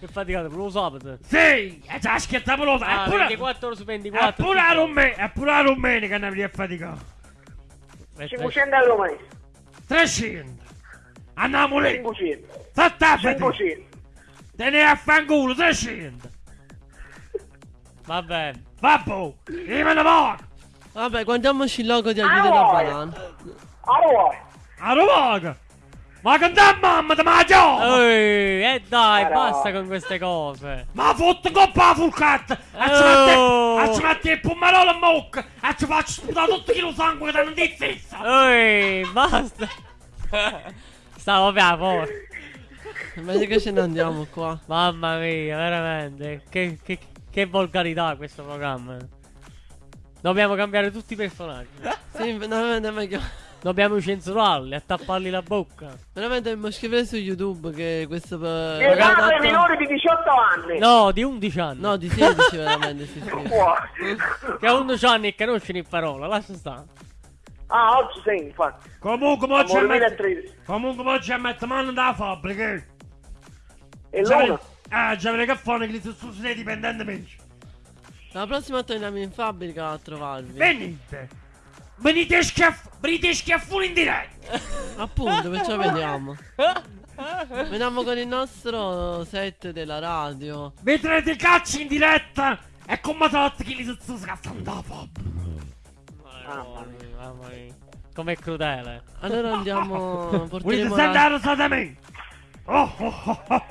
Che faticate, per lo sabato. Sì, e già schiattavo lo Ah, Eppure, 24 ore su 24. eppure la domenica, eppure la domenica ne avrei faticato. Eh, 500 euro mese. 300. Andiamo lì. 500. Sattafati. 500. Te ne affanculo 300. Va bene. Vabbè, io me ne vado. Vabbè, guardiamoci il logo di da vuoi? banana. Allora, A Rovaga. Ma che da mamma ti mangiavo? Ehi, e dai, Però- basta con queste cose. Ma fotte coppa la fulcata! E ci Oh. metti, e ci metti il pomerolo in bocca! E ci faccio sputare tutto il sangue che non ti stessa! Ehi, basta. Stavo per la porta. Meglio che ce ne andiamo qua. Mamma mia, veramente. Che, che, che volgarità questo programma. Dobbiamo cambiare tutti i personaggi. Sì, veramente meglio. Dobbiamo censurarli, a tapparli la bocca. Veramente dobbiamo scrivere su YouTube che questo per... vietato ai dato- minori di 18 anni. No, di 11 anni. No, di 16 veramente si scrive. Che ha 11 anni e che non conosce in parola, lascia stare. Ah, oggi sì, infatti. Comunque mo mette... 2013. Comunque mo ci mette mano da fabbrica. eh. E vedi- Ah, già che fanno che li sono su dipendentemente. La prossima torniamo in fabbrica a trovarvi. Venite. Venite schiaff... Venite schiaffoni in diretta. Appunto, perciò vediamo. Veniamo con il nostro set della radio. Vedrete cacci in diretta. E come tutti che li sono scattando da fabbrica. Mamma mia, mamma mia. Com'è crudele. Allora andiamo. Volete Porteremo sentire la... sta da me? Oh, oh, oh, oh.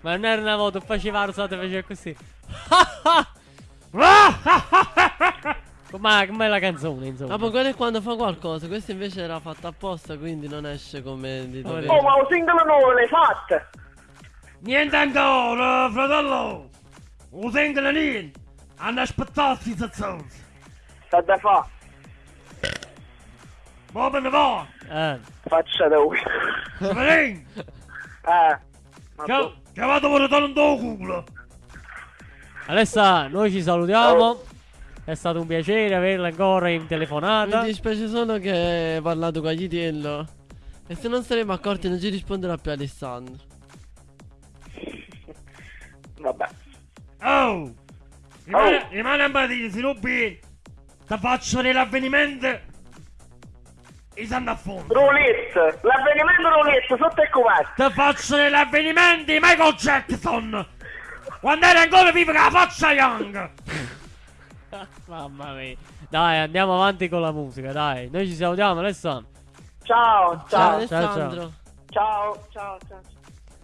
Ma non era una volta, faceva la rosata e faceva così. Com'è, com'è la canzone, insomma? Ah, ma quello è quando fa qualcosa. Questo invece era fatto apposta, quindi non esce come di Oh, dovere. Oh, ma un singolo nuovo l'hai fatto? Niente ancora, fratello. Un singolo niente. Hanno aspettato i zazzosi. Sta da fa. Ma me ne va. Eh. Faccia da lui. Severin. Eh. Vado per dare un tuo culo. Alessa, noi ci salutiamo. È stato un piacere averla ancora in telefonata. Mi dispiace solo che hai parlato con Agitiello. E se non saremo accorti non ci risponderà più Alessandro. Vabbè. Oh. Rimane, Oh. rimane un po' di sviluppi. Ti faccio dell'avvenimento. E stanno a fondo. Roulette. L'avvenimento roulette sotto il coperto. Ti faccio dell'avvenimento di Michael Jackson. Quando era ancora vivo con la faccia young. Mamma mia. Dai, andiamo avanti con la musica, dai. Noi ci salutiamo, Alessa. Ciao, Ciao, ciao. Alessandro. Ciao, ciao, ciao.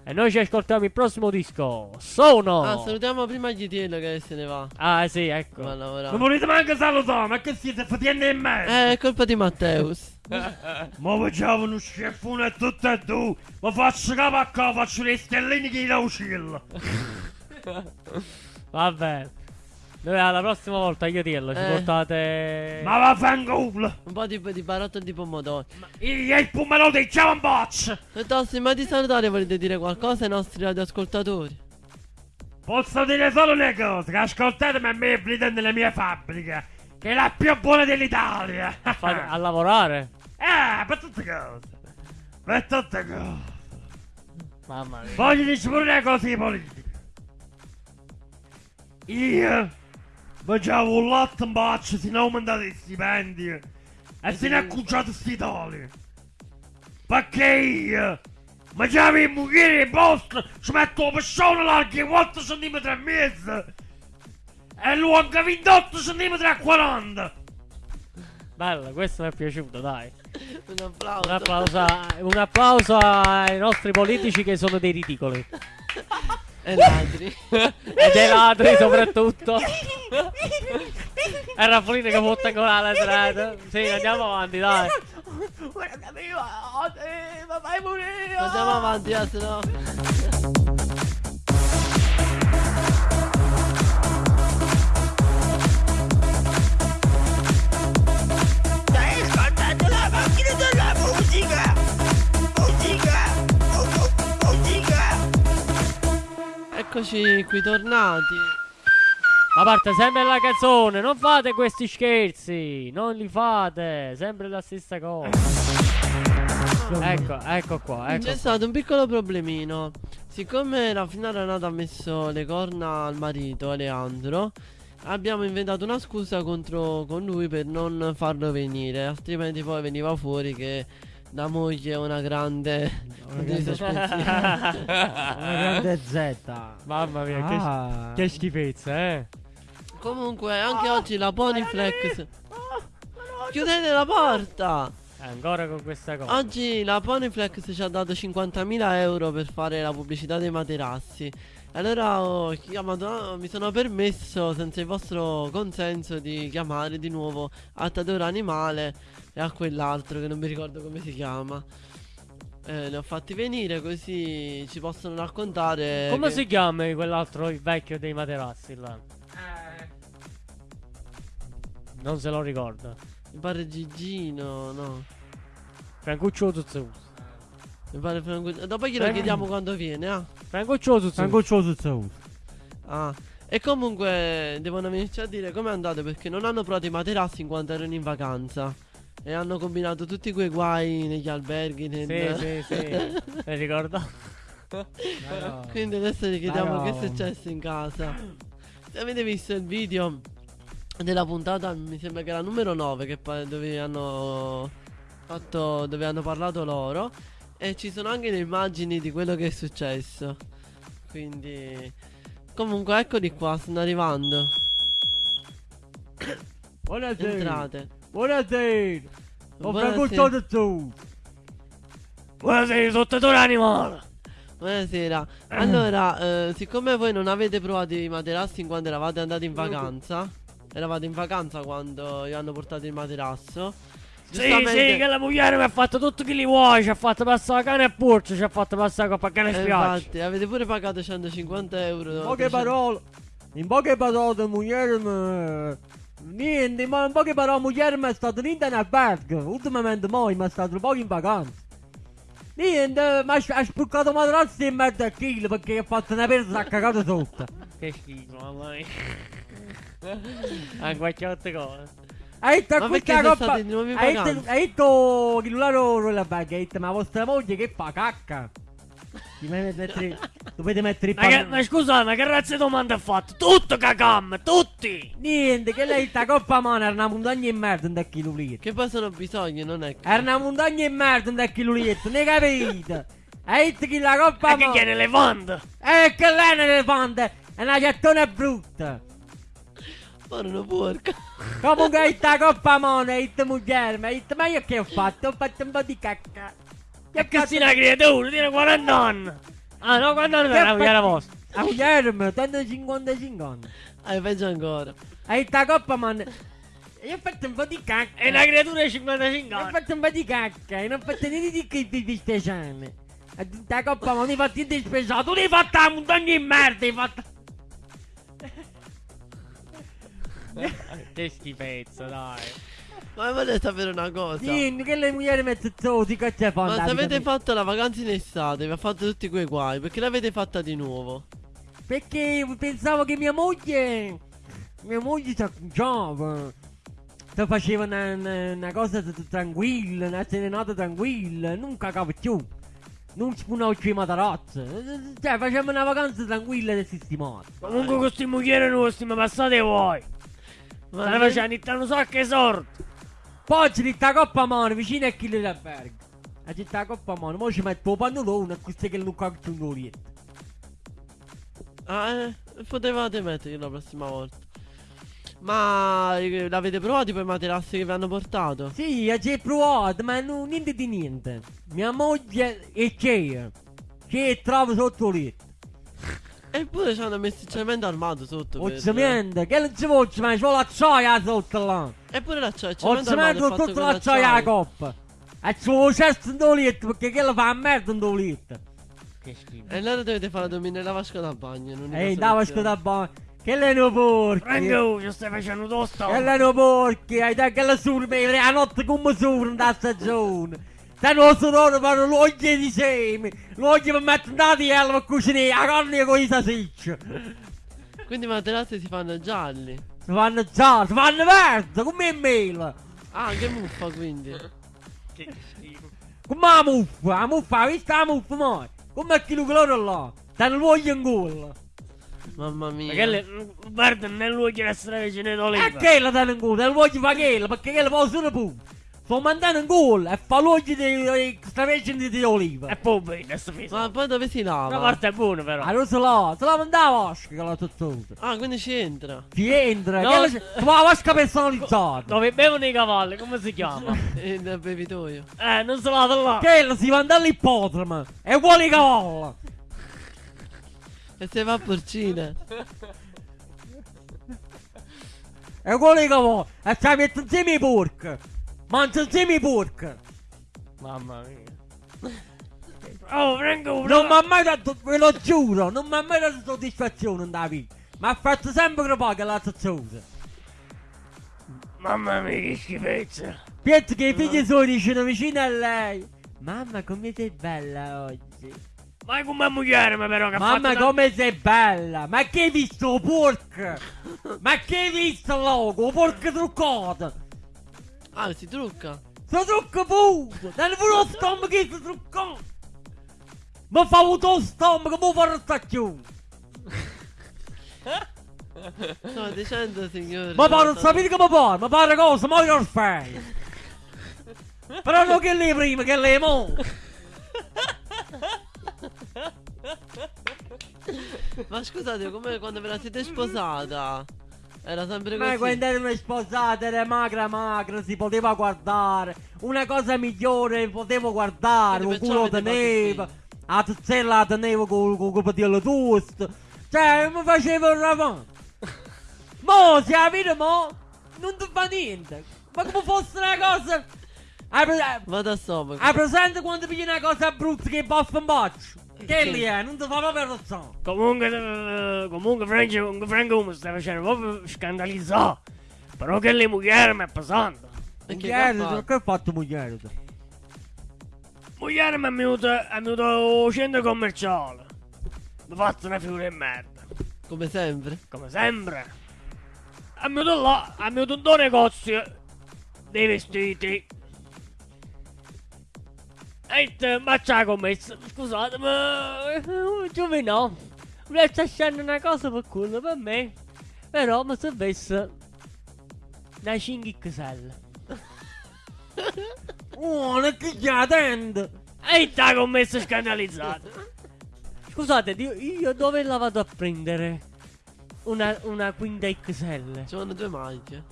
E noi ci ascoltiamo il prossimo disco. Sono. Ah, salutiamo prima Agitiello che se ne va. Ah, sì, ecco. Va a Non volete manco salutare, ma che siete fatiende in me? Eh, è colpa di Matteus. Ma facciamo uno sceffone e tutto e tu. Ma faccio capo a capo, faccio le stelline che da uscilla. Vabbè. Noi alla prossima volta, io dirlo, ci Eh. portate. Ma vaffanculo. Un po' di, di barattolo di pomodoro. Io il pomelo dei. E Tossi, ma di salutare volete dire qualcosa ai nostri radioascoltatori? Posso dire solo una cosa, che ascoltatemi a me e venite nella mia fabbrica, che è la più buona dell'Italia. Fate- a lavorare. Eh, per tutte cose. Per tutte cose. Mamma mia. Voglio dire pure una cosa di politica. Io mangiavo un latte in boccia, si ne aumentati i stipendi e se ne è accucciato sti toli. Perché io mangiavo i mucchieri in posto, ci metto la persona larga 4 cm e mezzo e lunga 28 cm e 40. Bello, questo mi è piaciuto, dai. Un applauso. Un applauso, a- un applauso ai nostri politici che sono dei ridicoli. E ladri. E dei ladri soprattutto. E Raffolino che fotta con la strada. Sì, andiamo avanti, dai. Andiamo avanti, eh, se no. Eccoci qui tornati. Ma parte sempre la canzone, non fate questi scherzi, non li fate, sempre la stessa cosa. Ecco, ecco qua, ecco. C'è qua. stato un piccolo problemino. Siccome la fina Renata ha messo le corna al marito, Aleandro, abbiamo inventato una scusa contro con lui per non farlo venire. Altrimenti poi veniva fuori che la moglie è una grande. Una grande Z. Mamma mia, che, Ah. che schifezza, eh. Comunque, anche oggi la Ponyflex. Chiudete la porta! Ancora con questa cosa. Oggi la Ponyflex ci ha dato 50.000 euro per fare la pubblicità dei materassi. Allora ho chiamato, mi sono permesso, senza il vostro consenso, di chiamare di nuovo a Tadoro Animale e a quell'altro che non mi ricordo come si chiama. Eh, li ho fatti venire così ci possono raccontare. Come che- si chiama quell'altro, il vecchio dei materassi là? Non se lo ricorda. Mi pare Gigino, no. Francuccio Zuzzu. Mi pare Franco- Dopo glielo Eh. chiediamo quando viene, ah. Francuccio Zuzzu. Sanguccioso Zeus. Ah, E comunque devono venirci a dire come è andato perché non hanno provato i materassi in quanto erano in vacanza. E hanno combinato tutti quei guai negli alberghi. Nel... Sì, sì, sì. Mi ricordo. Quindi adesso gli chiediamo che è successo in casa. Se avete visto il video della puntata, mi sembra che era numero 9, che dove hanno fatto. dove hanno parlato loro. E ci sono anche le immagini di quello che è successo. Quindi. Comunque eccoli qua, stanno arrivando. Buonasera. Entrate. Buonasera. Ho Buonasera. frequentato tu. Buonasera, sottatore animale. Buonasera. Allora, eh, siccome voi non avete provato i materassi in quando eravate andati in vacanza, eravate in vacanza quando vi hanno portato il materasso. Sì, sì, che la moglie mi ha fatto tutto che li vuoi. Ci ha fatto passare la cane e porcio. Ci ha fatto passare la coppa a cane e Eh, spiaggia. infatti, avete pure pagato 150 euro. In poche 300 parole. In poche parole, moglie mi... Niente, ma in poche parole, moglie mi è stato niente in albergo. Ultimamente mai mi è stato un po' in vacanza. Niente, ma ha spurcato materassi in mezzo a chilo perché ha fatto una persa e ha cagato sotto. Che schifo, mamma mia. Anche qualche altra cosa. Hai detto a questa coppa... Hai detto, che non loro la detto ma vostra moglie che fa cacca? Ti dovete mettere, dovete mettere il Ma, che, panno- ma scusate, ma che razza di domanda ha fatto? Tutto cacam, tutti! Niente, che lei sta coppa mano era una montagna in merda un chilo litro. Che poi sono bisogni, non è che. Era una montagna in merda un chilo litro, ne capite? Detto che la coppa Ma che mano... chiede l'elefante? Eh, che lei è un elefante, è una gettone brutta. Porno porca. Comunque detto la coppa mano, hai detto moglie, ma hai detto ma io che ho fatto? Ho fatto un po' di cacca. E che sei una creatura, tiene 40 anni! Ah no, quando anni era la vostra? A moglie, tanto 55 anni. Ah, peggio ancora. Hai detto la coppa mano. Io ho fatto un po' di cacca. È una creatura di 55 Ho anni! fatto un po' di cacca e non ho fatto niente di che di speciale. Ha detto la coppa ma non hai fatto niente di speciale. Tu hai fatto la montagna in merda, hai fatto... Che schifezza, dai! Ma volete sapere una cosa? Sì, che le mogli mette zozzi, che c'è Ma fanno? se avete fatto la vacanza in estate, vi ha fatto tutti quei guai, perché l'avete fatta di nuovo? Perché pensavo che mia moglie... Mia moglie si acconciava. Se faceva una, una- una cosa tranquilla, una serenata tranquilla, non cagava più. Non spunavo più i matarazzi. Cioè, facevamo una vacanza tranquilla e sistemata. Comunque questi mogliere nostri mi passate voi! Ma ne facciamo un so che sorte! Poi ci la coppa mano vicino a chi l'albergo. E ci mette la coppa mano, poi ci metto il pannolone e così che non caccio un golietto. Ah, eh, potevate metterli la prossima volta. Ma eh, l'avete provato poi i materassi che vi hanno portato? Sì, ci hai provato, ma non, niente di niente. Mia moglie è c'è. C'è trova sotto letto. Eppure ci hanno messo il cemento armato sotto. O per- cemento, che non si può, ma c'è l'acciaia sotto là. Eppure la c'è, il O cemento armato cemento sotto l'acciaia la l'acciaio. coppa. E ci vuole cesto in il letto perché che fa a merda in il letto. Che schifo! E allora dovete fare dominare la vasca da bagno. Ehi, dava soluzione. scusa buona. Che le no porchi. Franco, ci stai facendo tosto! Che le no porchi. Hai detto che le surme, la notte come surme in da stagione. Se non sono loro fanno l'oglie di semi. L'oglie per mettere elma per cucinare. La carne con i salsicci. Quindi i materassi si fanno gialli. Si fanno già, si fanno verdi, come il mele. Ah, che muffa quindi. Che schifo! Come la muffa, la muffa, hai visto la muffa mai? Come quello che loro là. Stanno l'olio in gola. Mamma mia. Ma che le... Guarda, nell'uovo deve essere vicino E d'oliva! che la danno in gola? Non voglio fare quello, perché quello possono pure. Sto mandando in gola e fa l'olio di extravergine di oliva. E poi bene, adesso fiso! Ma poi dove si Una lava? parte è buona però! Ah, non se la, se la manda la vasca che la tuttuta. Ah, quindi ci entra. Ti entra, No. la, la vasca personalizzata. Dove bevono i cavalli, come si chiama? E nel bevitoio. eh, non si lava là! Che si manda all'ippodromo e vuole i cavalli. E se va a porcina. E vuole i cavalli. E ci mette insieme i porchi. Mangia insieme i porchi. Mamma mia! Oh, Franco, Non mi ha mai dato, ve lo giuro, non mi ha mai dato soddisfazione da vita. Mi ha fatto sempre crepare la zozzosa. Mamma mia, che schifezza! Penso che i figli suoi dicono vicino a lei. Mamma come sei bella oggi. Ma come moglie ma però che Mamma fatto come sei bella! Ma che hai visto porco? Ma che hai visto logo? Porco truccato! Ah, si trucca. Sto trucco pure! Non pure lo stomaco che si truccato! Ma fa avuto stomaco, ma fa sta più! No, decente signore. Ma pare non sapete mi pare, ma pare cosa, ma io lo fai! Però non che lei prima, che lei mo! Ma scusate, come quando ve la siete sposata? Era sempre così. Ma quando erano sposate era magra magra, si poteva guardare. Una cosa migliore potevo guardare, un culo fatto a tuzzella la tenevo con il padiello toast. Cioè, mi facevo il ravon. Mo, si la vita mo, non ti fa niente. Ma come fosse una cosa... Vado a stomaco. hai presente quando pigli una cosa brutta che baffa in boccio? Che lì è, non ti fa proprio ragione. Comunque, eh, comunque Franco, comunque Franco mi stai facendo proprio scandalizzare. Però che le moglie mi è pesante. E che ha Mugliere, fatto? che hai fatto mugliere? Moglie mi è venuto, è venuto al centro commerciale. Mi ha fatto una figura di merda. Come sempre. Come sempre. È venuto là, è venuto un negozio dei vestiti. E te, ma c'ha commesso, scusate, ma eh, Giovino, volete scendere una cosa per culo per me? Però mi servisse una 5 XL. Oh, non ti attendo! E t'ha commesso scandalizzato. Scusate, io, io dove la vado a prendere? Una, una quinta XL. Ci vanno due maglie.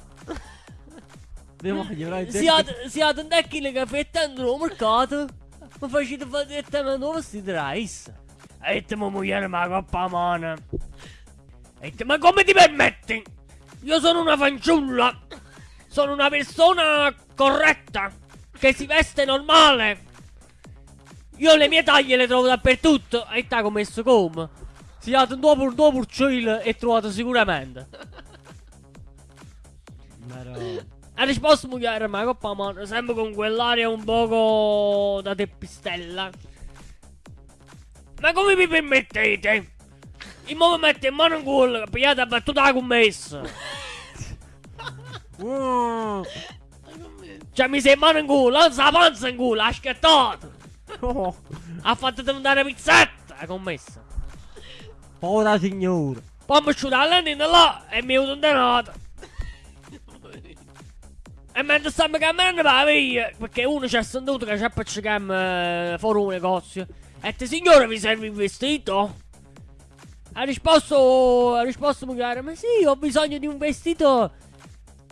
Devo fargli Siate, siate un tecnico che affettando il mercato. Ma facete fare direttamente un vestito da issa. E te, ma moglie, ma coppa a mano. E te, ma come ti permetti? Io sono una fanciulla. Sono una persona corretta. Che si veste normale. Io le mie taglie le trovo dappertutto. E t'ha commesso come? Siate un dopo un dopo e trovate sicuramente. Ha risposto moglie, ma coppa mano, sempre con quell'aria un poco da teppistella. Ma come vi permettete? Il mo mette in mano in culo, pigliate a battuta la commessa. Cioè mi sei in mano in culo, non sa panza in culo, ha schiattato. oh, Ha fatto diventare pizzetta, la commessa. povera signora! Poi mi è asciutta la lentina là e mi è venuto un denaro. E mentre stavamo camminando per la via, perché uno ci ha sentito che ci ha appiccicato fuori un negozio. E te signore vi serve il vestito? Ha risposto, ha risposto magari, ma sì, ho bisogno di un vestito.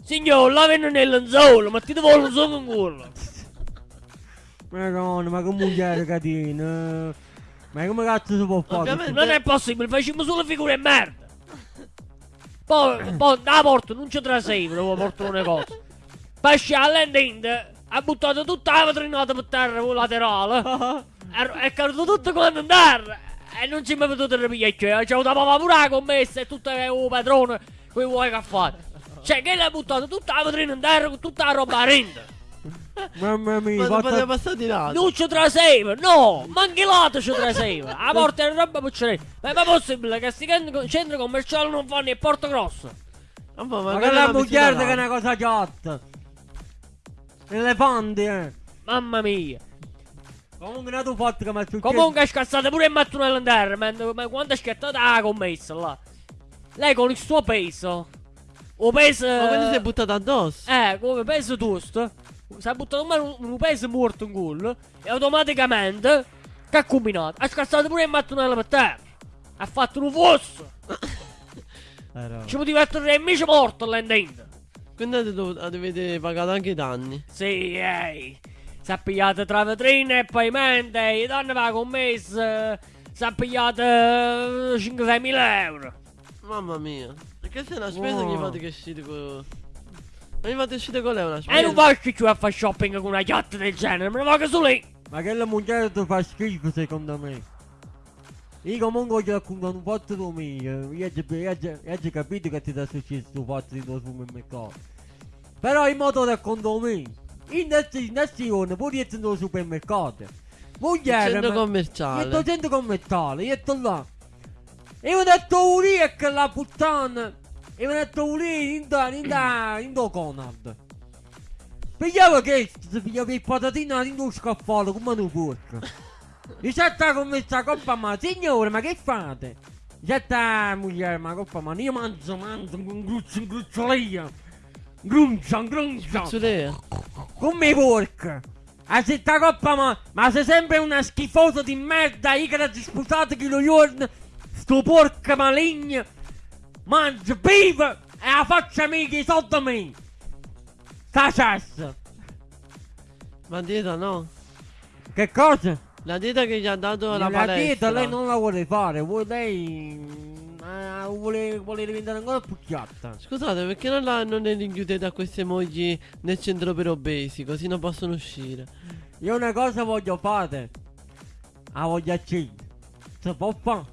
Signor, la venne nel lenzuolo, ma ti devo un solo in culo. Madonna, ma che mugliere catena! Ma come cazzo si può fare? Ovviamente- Non è possibile, facciamo solo figure di merda. Poi, poi da porta non ci traseivo, dopo portare un negozio. Esce all'endente, ha buttato tutta la vetrinata per terra con laterale. E è caduto tutto quanto in terra. E non ci mi potuto ripigliare. C'è avuto papà pure la commessa e tutto il padrone. Qui vuoi che ha fatto? Cioè, che l'ha buttato tutta la vetrina in terra con tutta la roba a renda. Mamma mia, Ma non poteva passare di là. Non ci traseiva, no, ma anche l'altro ci traseiva. A porta era roba pucceretta. Ma è mai possibile che sti centri commerciali non fanno il porto grosso? Mamma, Ma ma che la è una piscina che è una cosa giotta! Elefanti, eh! Mamma mia. Comunque non tu fatto che mi successo... Comunque è scassata pure il mattonello in terra, ma, ma quando è scattata la commessa là. Lei con il suo peso. O peso. Ma quindi si è buttata addosso. Eh, come peso giusto. Si è buttato un, un peso morto in culo. E automaticamente. Che ha combinato? Ha scassato pure il mattonello per terra. Ha fatto un fosso. Eh, no. Ci poteva essere invece morto dentro. Quindi avete, pagato anche i danni. Sì, ehi. Si è pigliato tra vetrine e pavimenti. I danni va commessa. Si è pigliato 5-6 mila euro. Mamma mia. Perché se è una spesa Wow. gli fate che uscite con... Ma gli fate uscire con lei una spesa? E non faccio più a fare shopping con una yacht del genere, me ne vado su lì. Ma che la mugliere ti fa schifo secondo me. Io comunque ho raccontato un fatto tuo mio. Io ho capito che ti è successo questo fatto di tuo supermercato. Però in modo racconto me. In questa nazione, pure io sono supermercato. Mugliere, Centro commerciale. Io sto centro commerciale, io sto là. E ho detto lì e che la puttana. E ho detto lì in da, in da, in da Conad. Pigliavo che si pigliava il patatino in uno scaffale come un porco. Dice sta con questa coppa ma signore ma che fate? Dice sta moglie ma coppa ma io mangio mangio un gruccio un grucciolio. Gruncia, gruncia. Zulea. Come i porco! A sta coppa ma, ma sei sempre una schifosa di merda, io che la disputate che lo giorno, sto porco maligno, mangia, vive e la faccia mica i soldi a me! Sta cesso! Ma dieta no. Che cosa? La dieta che gli ha dato la, La palestra. dieta lei non la vuole fare, vuole lei... eh, vuole, vuole diventare ancora più chiatta. Scusate, perché non, la, non le rinchiudete a queste mogli nel centro per obesi, così non possono uscire. Io una cosa voglio fare. La voglio accendere. Si può fare?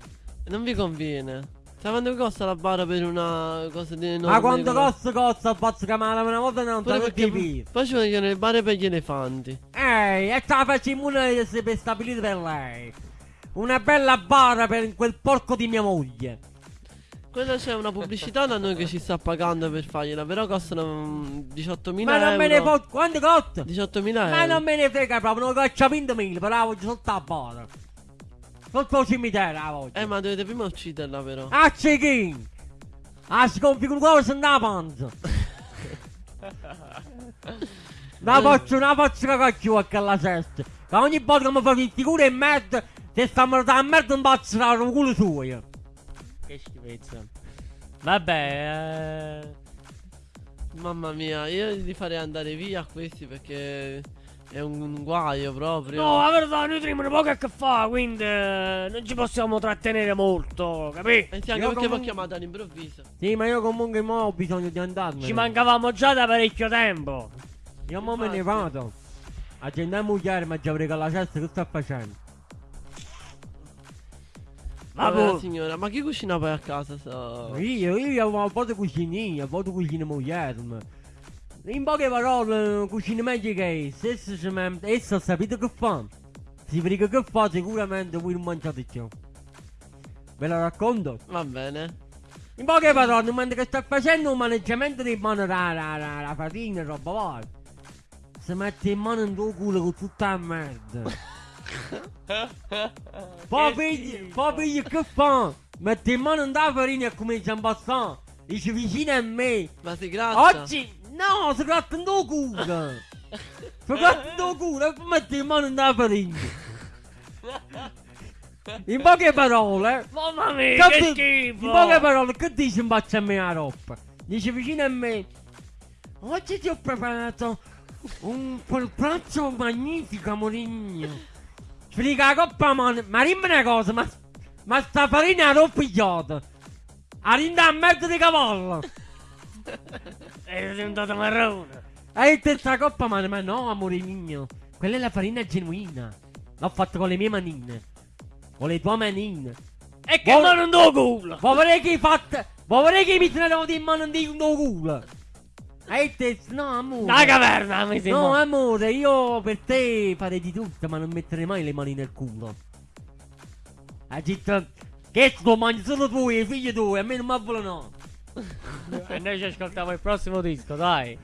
Non vi conviene. Sa quanto costa la bara per una cosa di enorme? Ma quanto costa costa pazzo ha una volta non so perché che poi ci vogliono le bare per gli elefanti. Ehi, e sta facendo una per stabilire per lei. Una bella bara per quel porco di mia moglie. Quella c'è una pubblicità da noi che ci sta pagando per fargliela, però costano mm, 18.000 Ma non me ne euro. può. Quanto costa? 18.000 Ma euro. non me ne frega proprio, non caccia 20.000, però la voglio sotto la bara. Sotto il cimitero la voglio. Eh, ma dovete prima ucciderla, però. A cecchino! A sconfigure qua se andava panza! La faccio, una faccio cagacchio a quella sesta! Che ogni volta che mi fa il figura e merda, se sta a da merda non faccio la culo suo! Che schifezza. Vabbè, eh... Mamma mia, io li farei andare via a questi perché è un guaio proprio. No, la verità, noi teniamo poco a che fa, quindi eh, non ci possiamo trattenere molto, capì? E sì, anche Io perché comunque- chiamata all'improvviso. Sì, ma io comunque mo ho bisogno di andarmene. Ci mancavamo già da parecchio tempo. Io mo me ne vado. Agenda mugliere, ma già avrei con la cesta che sta facendo? Vabbè, Vabbè, signora, ma chi cucina poi a casa? So? Io, io ho un po' di cucinina, un po' di cucina mugliere. ma- In poche parole, cucina. Essa, ci mem- essa sapete che fa? Si frega che fa, sicuramente voi non mangiate più. Ve la racconto? Va bene. In poche parole, mentre che sta facendo un maneggiamento di mano la, la, la, la fatina e roba varia. Si mette in mano in tuo culo con tutta la merda. poi pigli, poi pigli che fa? Mette in mano in la farina e comincia a impassare. Dice vicino a me. Ma si grazia. Oggi no, si gratta in tuo culo. Si gratta in tuo culo e poi mette in mano in la farina. In poche parole, Mamma mia, che che schifo! in poche parole, che dici in faccia a me la roba? Dice vicino a me. Oggi ti ho preparato un pranzo magnifico, amorigno. Sbriga la coppa, ma, ma dimmi una cosa, ma, ma sta farina l'ho pigliata. Arinda a merda di cavallo. È diventato marrone. E te sta coppa, ma, ma no, amore mio. Quella è la farina genuina. L'ho fatta con le mie manine. Con le tue manine. E che Vuoi- mano in tuo culo! Vorrei che hai fatto. Vorrei che mi tenevo in mano di un culo. E te, no, amore. La caverna mi No, sembra. amore, io per te farei di tutto, ma non metterei mai le mani nel culo. Detto che lo mangi solo tu e i figli tuoi, a me non mi vogliono. E noi ci ascoltiamo il prossimo disco, dai.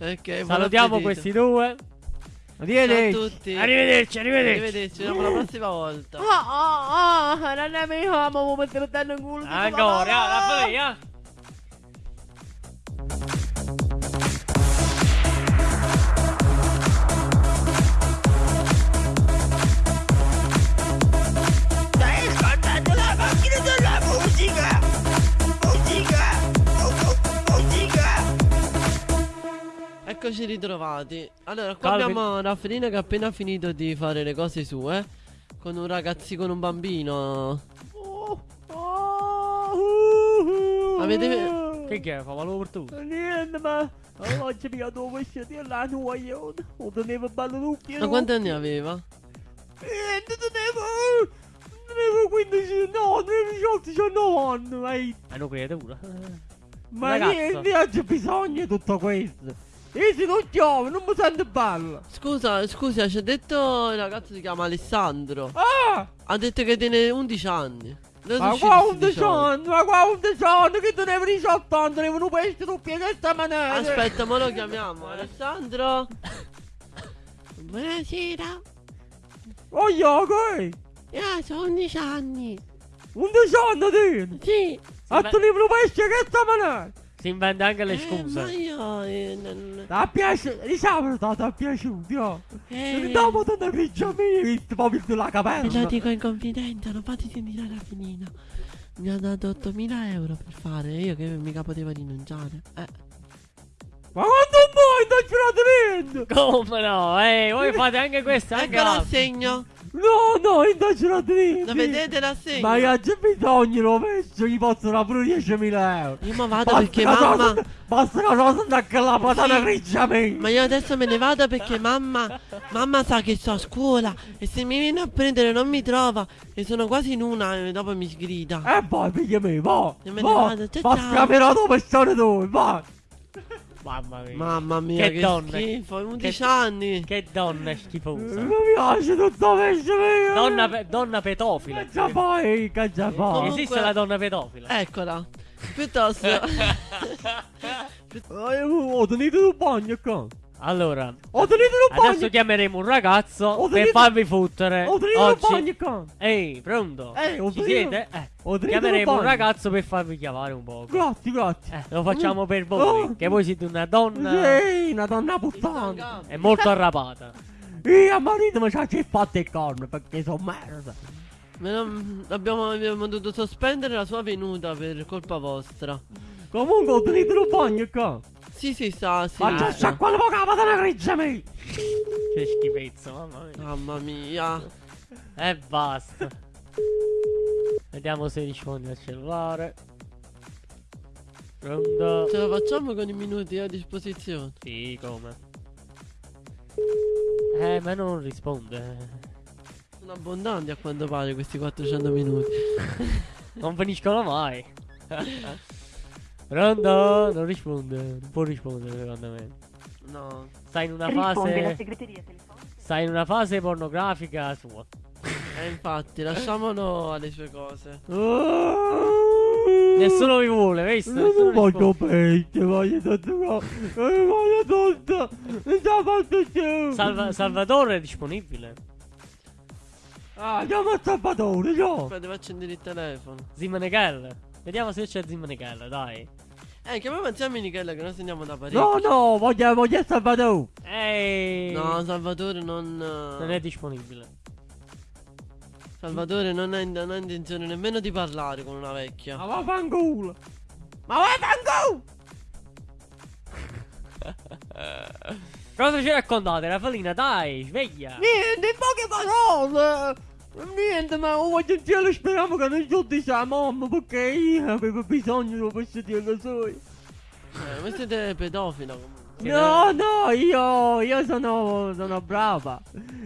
Ok, buon Salutiamo questi due. Ciao a Arrivederci. tutti. Arrivederci, arrivederci. Arrivederci, ci vediamo la prossima volta. Oh, oh, oh, non è mio, ma mi mettere il culo. Ancora, la follia. Eccoci ritrovati. Allora, qua Calvin. abbiamo Raffaellino che ha appena finito di fare le cose sue. Con un ragazzi con un bambino. Avete. Che che è? Fa valore per tu. Niente, ma oggi mi ha dovuto uscire la nuoia. O tenevo bello lucchio. Ma quanti anni aveva? Niente, tenevo. Tenevo 15, no, tenevo 18, 19 anni. È una creatura. Ma Ragazzo. niente, oggi bisogna di tutto questo. Isi non chiove, non mi sento bello. Scusa, scusa, ci ha detto il ragazzo si chiama Alessandro. Ah! Ha detto che tiene 11 anni. Dove Ma sono qua usciti sti 11 18? anni, ma qua 11 anni, che tu ne avevi 18 anni, ne vengono questi tu piedi questa maniera. Aspetta, ma lo chiamiamo. Alessandro? Buonasera. Oh, io, che? Io sono 11 anni. 11 anni, tieni. Sì. A tu ne vengono questi questa maniera. Si inventa anche le Eh, ma scuse. io... eh, non- Ti è piaciuto? Diciamo che ti è piaciuto, io. Eh, Dopo te ne grigia mia, visto proprio sulla Te lo dico in confidenza, non fate sentire la finina. Mi ha dato 8.000 euro per fare, io che mica potevo rinunciare. Eh. Ma quando vuoi, non ce la tenendo? Come no? Eh, voi fate anche questo, anche Ecco l'assegno. No, no, la tenendo. Lo vedete l'assegno? Ma io c'è bisogno, l'ho messo, gli posso dare pure 10.000 euro. Io ma vado Basta perché mamma... cosa- Basta che cosa andare con la patata Sì. mia. Ma io adesso me ne vado perché mamma... Mamma sa che sto a scuola e se mi viene a prendere non mi trova e sono quasi in una e dopo mi sgrida. E vai, figlia mia, va. E me ne va. vado, ciao, Ma ciao. scamerò dove sono tu, vai. Mamma mia. Mamma mia, Che che, donna. schifo, 11 Che- anni. Che donna schifosa. Mi piace tutto questo. Donna, pe- donna pedofila. Che già fai, che già fai. Comunque- Esiste la donna pedofila. Eccola. Piuttosto... Ho tenuto il bagno qua. Allora, Ho tenuto il bagno. adesso chiameremo un ragazzo Ho per tenuto- farvi fottere. Ho tenuto Oggi. bagno qua. Ehi, pronto? Eh, ho Ci siete? Eh. Ho Chiameremo un ragazzo per farvi chiamare un po'. Grazie, grazie. Eh, lo facciamo per voi. Oh. Che voi siete una donna. Sì, una donna puttana. È molto arrapata. Io a marito mi ci ha fatto il corno perché sono merda. Abbiamo, abbiamo dovuto sospendere la sua venuta per colpa vostra. Comunque ho tenuto bagno qua. Sì, sì, sta, sì. Ma c'è sciacquare un po' la patata grigia mia. Che schifezza, mamma mia. Mamma mia. E basta. Vediamo se risponde al cellulare. Pronto? Ce la facciamo con i minuti a disposizione. Sì, come? Eh, ma non risponde. Sono abbondanti a quanto pare questi 400 minuti. Non finiscono mai. Pronto? Non risponde. Non può rispondere, secondo me. No. Sta in una Risponde la fase. segreteria telefonica. Sta in una fase pornografica sua. E infatti, lasciamolo alle sue cose. Nessuno vi vuole, visto? Non voglio pesce, voglio tutto qua. Eh, Voglio tutto. Non ce la faccio più. Salva- Salvatore è disponibile. Ah, andiamo a Salvatore, no. Poi devo accendere il telefono. Zimanegel. Vediamo se c'è Zimanegel, dai. Eh, chiamiamo insieme Michele che noi andiamo da parecchio. No, no, voglio, voglio Salvatore. Ehi. No, Salvatore non. Non è disponibile. Salvatore non ha, in- non ha intenzione nemmeno di parlare con una Ma vecchia. vaffanculo. Ma vaffanculo. Cosa ci raccontate, Rafalina? Dai, sveglia. Niente, in poche parole. Niente, ma voglio in cielo speriamo che non tutti sia mamma perché io avevo bisogno di questo Dio suo. Eh, voi siete pedofila comunque. No, no, io, io sono, sono brava.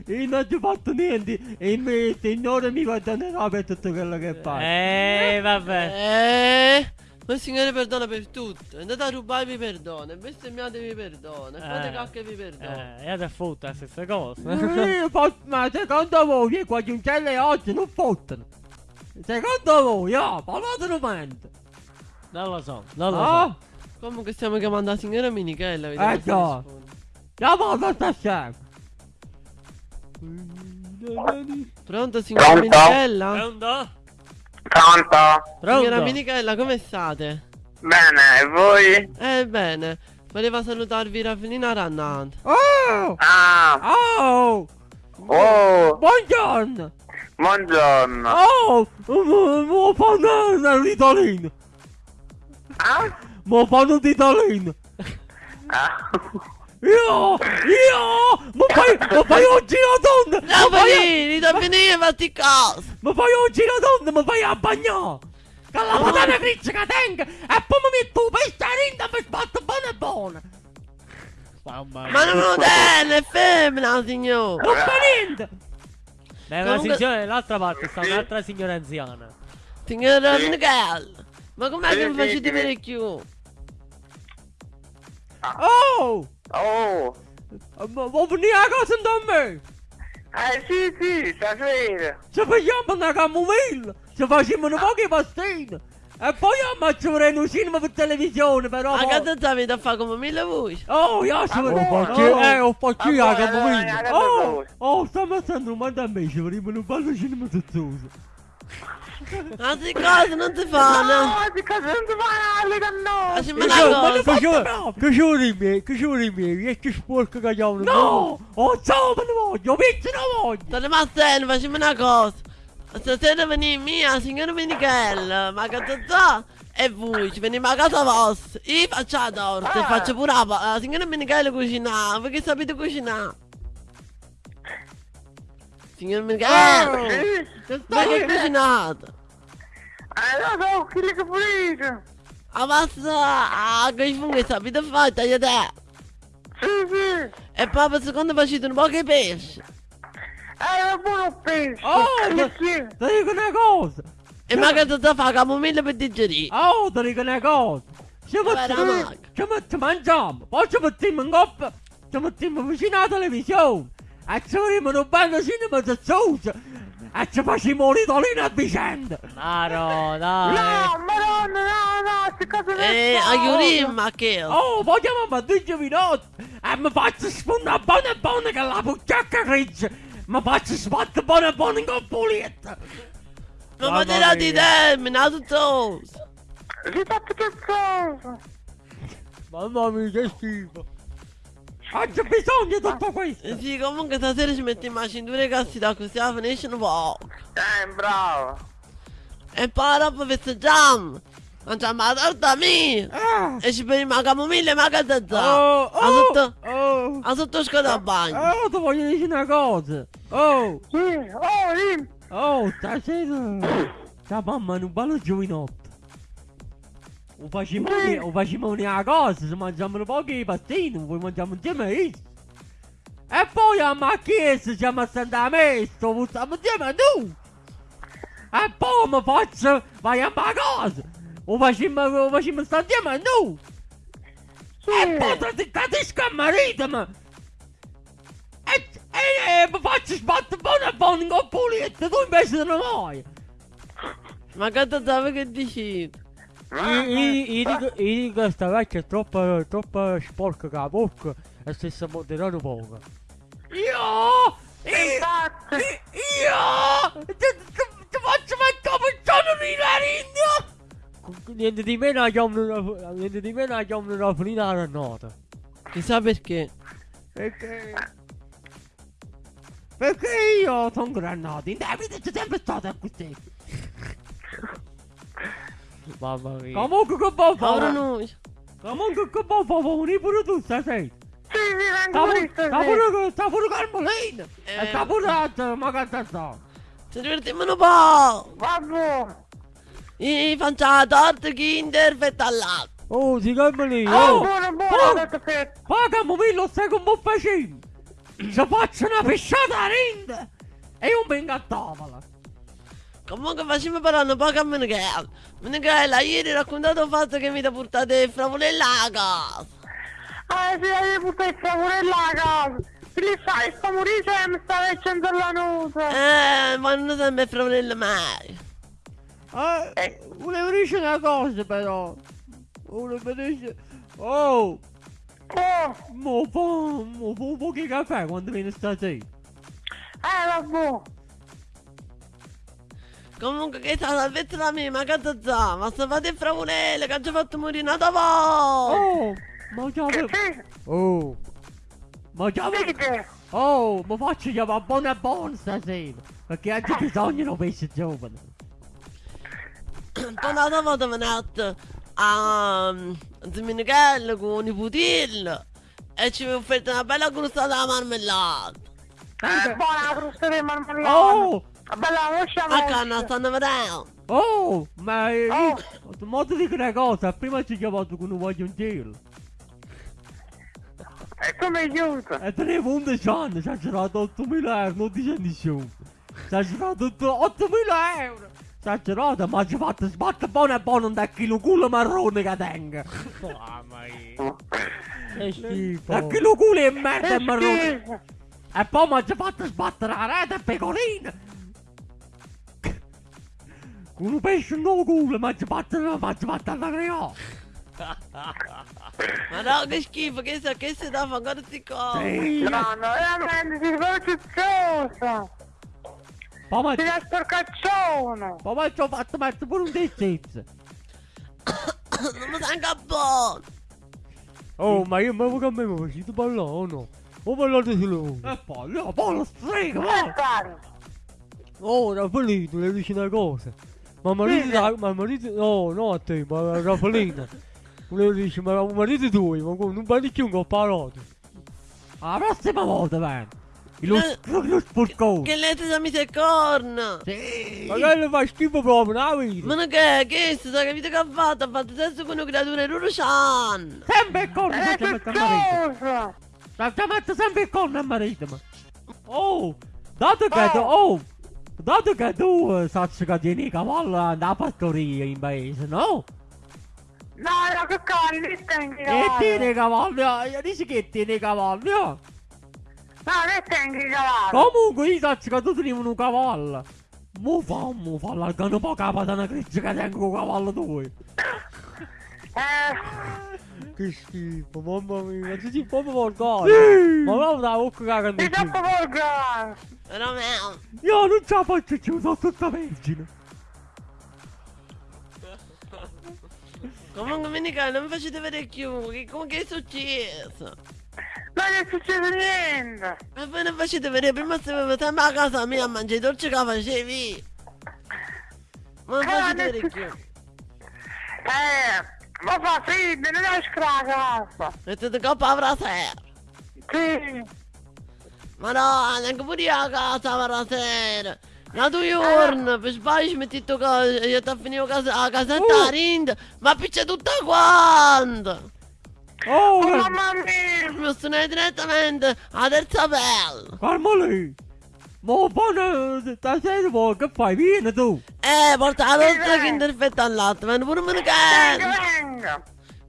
Io non ci ho fatto niente e il mio signore mi perdonerà per tutto quello che fa. Eh, vabbè. Eh, ma il Signore perdona per tutto. Andate a rubare vi perdona, e bestemmiate vi perdona, e fate Eh. cacche vi perdona. Eh, e adesso fotta la stessa cosa. Eh, ma secondo voi qua giuncelle oggi non fottono? Secondo voi, ah, parlatene mente. non lo so, non lo Ah, so. Comunque stiamo chiamando la signora Minichella, vediamo Eh, se già. risponde. chiamate sta scema. Pronto signora Pronto? Minichella? Pronto? Pronto? Signora Pronto? Minichella, come state? Bene, e voi? Eh bene, voleva salutarvi Raffinina Rannant. Oh, Ah, oh, oh, buongiorno. buongiorno. Oh, mo fanno un ritalino. Ah? Mo fanno un ritalino. Ah. Io, io, ma fai, ma fai oggi la donna. No, Ma fai, Raffinini, Raffinini, fatti caso! ma fai oggi la donna, ma fai a bagnare. Con la patata grigia che tengo e poi mi metto un pesciarino e mi sbatto buona buona. Mamma Ma non lo è femmina, signore! Non fa niente. Beh, una Comunque- signora dall'altra parte sta un'altra signora anziana. Signora Sì. Minichella, ma com'è Sì, che non sì, facete sì. vedere più? Oh, Oh, Ma vuoi venire a casa da me? eh sì sì, stasera. Ci facciamo una camomilla, ci facciamo un po' di pastine. E poi ammazziamo un cinema per televisione, però. Ma che te stavi a fare come mille voci? Oh, io sono... Ah, Oh, buono. eh, ho fatto io la Ah, buono, camomilla. eh, Oh, oh, sta mettendo un manda a me, ci vorremmo un bello cinema sozzoso. Altre cose non ti fanno. No, di casa non ti male da no. Facciamo una cosa. Che ci vorremmo, che ci vorremmo, e che sporco che abbiamo. No, oh, ciao, me ne voglio, pizza ne voglio. State Marcello, facciamo una cosa. Stasera veni mia, signora Michele, ma che sa? E voi, ci veniamo a casa vostra. Io faccio la torta, e faccio pure la la signora Michele cucina, perché sapete cucinare. Signor Michele, Sì, perché cucinate? eh lo so, chi le che pulite. A pasta, che funghi sapete fare, tagliate. Sì, sì. E poi per secondo facete un po' che pesce. Eh, è buono pesce. Oh, Che ma- sì. Ti dico una cosa. E magari te fa camomilla per digerire. Oh, ti dico una cosa. Ci Guarda, mettiamo, Mac. ci mettiamo, mangiamo, poi ci mettiamo in coppia, ci e vorremmo un bello cinema sozzoso, e ci facciamo un ritolino a vicenda. Maro, dai. No, madonna, no, no, queste cose non E so. a Yurim, che? Oh, vogliamo a 10 minuti, e mi faccio spuntare buona buona che la bucciacca grigia, mi faccio sbattere buona buona con pulita. Non Mamma potete di mia. termine, tutto. Che fatto che cosa? Mamma mia, che schifo. Ho già bisogno di tutto questo. Sì, comunque stasera ci mettiamo a cintura e cassi da così la finisce un po'. Eh, bravo. E poi dopo festeggiamo. Mangiamo la torta mia. Ah. E ci beviamo la camomilla e la cazzata. Oh, A sotto, oh, a sotto scoda a bagno. oh, ti voglio dire una cosa. Oh, Sì, oh, lì. oh, stasera. Sta mamma è un bello giovinotto. O Sì. o facciamo una cosa, se mangiamo un po' di pastine, poi mangiamo insieme isso. E poi a macchiesa siamo a Messa, stiamo insieme tu. E poi mi faccio, vai a casa. O facciamo, o facciamo sta insieme tu. E poi ti ti capisco a marito, ma... E, e, e mi faccio sbattere buona buona con pulita, tu invece non vuoi. Ma che te sape che dici? Io dico, sta vecchia è troppo, troppo sporca che la bocca e si moderare poco. Io! Infatti. Io! Ti, faccio mettere cappuccino di narigno! Niente di meno la chiamano, niente di meno la chiamano la finita la nota. Chissà perché. Perché... Perché io sono grannato, in Davide c'è sempre stato così. Mamma mia. Comunque che buon Povero fa? noi. Comunque che buon fa? Vuoi pure tu stasera? Sì, sì, Sta vengo pure, lì sta stasera. pure, sta pure Carmelina! Eh. E sta pure altra, ma che sta sta? Ci divertiamo un po'. Vabbè. I facciamo la torta kinder fetta al latte. Oh, si Carmelina! Oh, Oh! buono, buono, oh. detto che... Poi Camomillo sai come vo facendo? Ci faccio una pesciata a rinde! E io vengo a tavola! Comunque facciamo parlare un po' con Michele. Michele, ieri hai raccontato il fatto che mi ti portate il fravolella a casa. Ah, sì, hai portato il a casa. Che li fai? Sta morire e mi sta facendo la nuca. Eh, ma non sempre il fravolella mai. Eh, volevo dire una cosa però! Volevo dire... Oh! Oh, Mo fa, mo fa un po' di caffè quando viene stasera! eh, vabbè. Comunque che sta salvezza la mia, ma che te sa? Ma se fate il fravolella che ci ha fatto morire una tua volta. Oh! Ma già... Sì, Oh! Ma già... dite. Oh, mi faccio chiamare buona buona stasera! Perché oggi bisogna di un pesce giovane! Poi una volta venite a zio Michele con i nipotino e ci ha offerto una bella crostata di marmellata. Eh, buona frusta di marmellata. Oh! A canna stanno vedendo. Oh! Ma io... Oh. Ma ti dico una cosa, prima ci chiamato con un voglio un giro! E come aiuta? E tenevo 11 anni, ci ha girato 8.000 euro, non dice nessuno! Ci ha girato 8.000 euro! Ci ha girato, ma ci ha fatto sbattere buono e buono un chilo culo marrone che tengo! Mamma mia. Che schifo. A chilo culo e merda e marrone. E poi mi ha fatto sbattere la rete e pecorino. Un pesce no culo mi ha fatto mi ha fatto la creò. Ma no, che schifo, che sa che si dà fare queste cose. Sì. No, no, veramente si fa cizzoso. Poi mi Si ha- sporcaccione. poi mi ha fatto mettere pure un dezzezzo. Non mi sento buono. Oh, ma io ma che a me mi facete ballare o no? O ballate solo? E poi, no, poi lo strega, fare? Oh, Raffaellino, le dici una cosa. Ma marito, da, ma marito, no, no a te, ma a Raffaellina. Le dici, ma un marito tuo, ma non parli più che ho parlato. La prossima volta, man. Lo, Eh, lo sporcone. Che lei ti mi sei corna. Sì. Ma che le fa schifo proprio, no, vedi? Ma non che, che si sa che vita che ha fatto? Ha fatto sesso con una creatura in Rurucian. Sempre il corno, È senza mettere a marito. cizzoso. Senza mettere sempre il corno a marito, ma. Oh, dato che Oh. tu, oh, dato che tu eh, sai che tieni i cavalli andare a fattoria in paese, no? No, no, che cavalli, li tengo i E tieni cavalli. i cavalli, ah, io dici che tieni i cavalli, ah. No, li tengo che un la un. Eh, Che schifo, mamma mia, ma tu sei proprio volgare. Sì. Ma non da bocca di cagano troppo volgare. Romeo. Io non ce la faccio più, sono tutta vergine. Comunque, Minica, non mi facete vedere più. Che, come che è successo? Non è successo niente. Ma voi non facete vedere, prima stavamo sempre a casa mia a mangiare i dolci che facevi. Ma non Eh, facete vedere più. Eh, ma fa freddo, non esco la casa. Mettete coppa avrà sera. Sì. Ma no, neanche pure io a casa avrà sera. La tua giorno, per sbaglio ci metti tu che io ti ho finito casa, a casetta Uh. rind, ma piccia tutta quanta. Oh, Oh, eh, mamma mia. Mi sono direttamente a terza pelle. calma lì. Ma buona, stasera poi che fai? Vieni tu. Eh, porta la Sì, dolce dai. che interfetta al latte, ma pure me ne cade.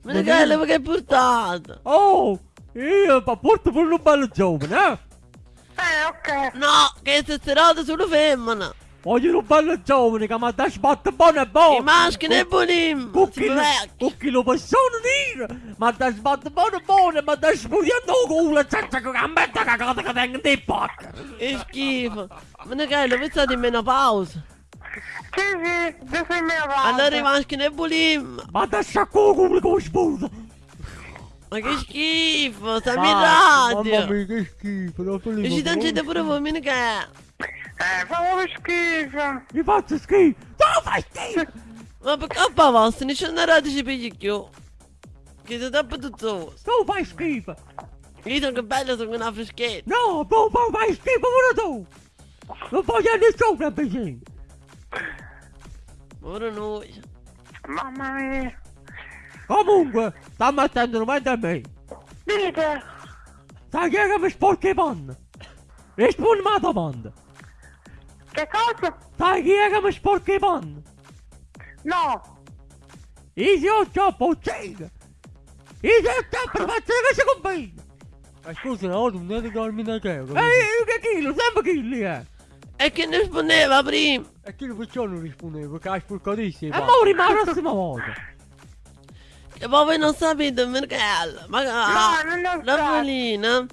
Me ne cade perché hai portato. Oh, io pa- porto pure un bello giovane, eh? Eh, ok. No, che è serata sulle femmine. Voglio un bello giovane che mi dà sbatte buono e buono. I maschi ne Sono vecchi. cucchi lo possono dire, ma da sbatte buono e buono, ma da spugliando il culo senza che gambetta cagata che tengo di pacca. Che schifo. Me ne cade, lo pensate in menopausa. Sì, sì, è mia parte. Allora i maschi ne bulim. Ma da sciacco il culo come sputa. Ma che schifo, stiamo in Mamma radio. mia, che schifo, Raffaellino. E ci tangete pure voi, me ne cade. Eh, fa proprio schifo. Mi faccio schifo. Tu lo fai schifo. Ma per coppa vostra, non c'è una radio ci pigli più. Che siete troppo tutto. Tu fai schifo. Io sono che bello, sono una freschetta. No, tu fai- fai schifo pure tu. Non voglio nessuno vicino. Ora noi. Mamma mia. Comunque, sta mettendo davanti a me. Dite. Sai chi è che mi sporca i panni? Rispondimi alla domanda. Che cosa? Sai chi è che mi sporca i panni? No. Io ho già poccino. Io ho già per fare che si combina. Ma scusa, no, non devi darmi una che. E io che chilo, sempre chili, eh. E che ne rispondeva prima? E che perciò non rispondevo, perché hai sporcatissimo. E mo rimane la prossima volta. E poi voi non sapete perché. Ma ah, No, non lo so. Raffaellina,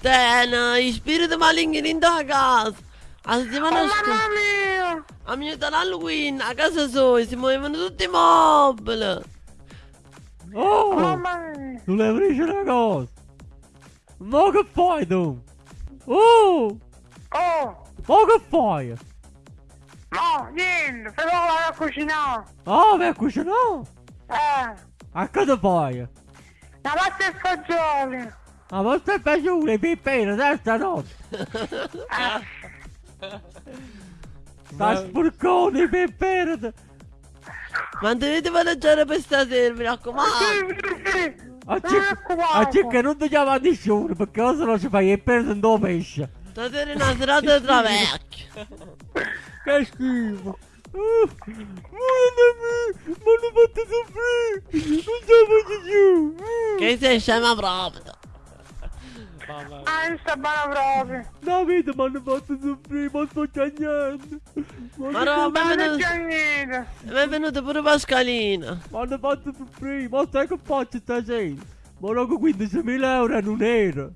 tena, i spiriti maligni in da casa. A Oh, settimana mamma scorsa, mia. a mio Halloween, a casa sua, si muovevano tutti i mobili. Oh, Mamma mia. tu le dici una cosa. Ma che fai tu? Oh, Oh. ma che fai? No, niente. Però vado a cucinare. Ah, vai a cucinare? Eh. A cosa fai? La pasta e fagioli. A vostra piaciuta, pippino, terza notte. Sta sporcone, pippino. Ma dovete mangiare per stasera, mi raccomando. A circa, non ti chiama nessuno, perché se no ci fai il perdo in due pesce. Stasera è una serata tra vecchi. Che schifo. Uh, Aiutami! Mi hanno fatto soffrire! Non ce la faccio più! Uh. Che sei scema proprio. Ah, non sta buona proprio. Davide mi hanno fatto soffrire, ma sto niente! Ma no, Non benvenuto, c'è niente. benvenuto pure Pascalina. Mi hanno fatto soffrire, ma sai che faccio stasera? Ma non 15.000 euro non era!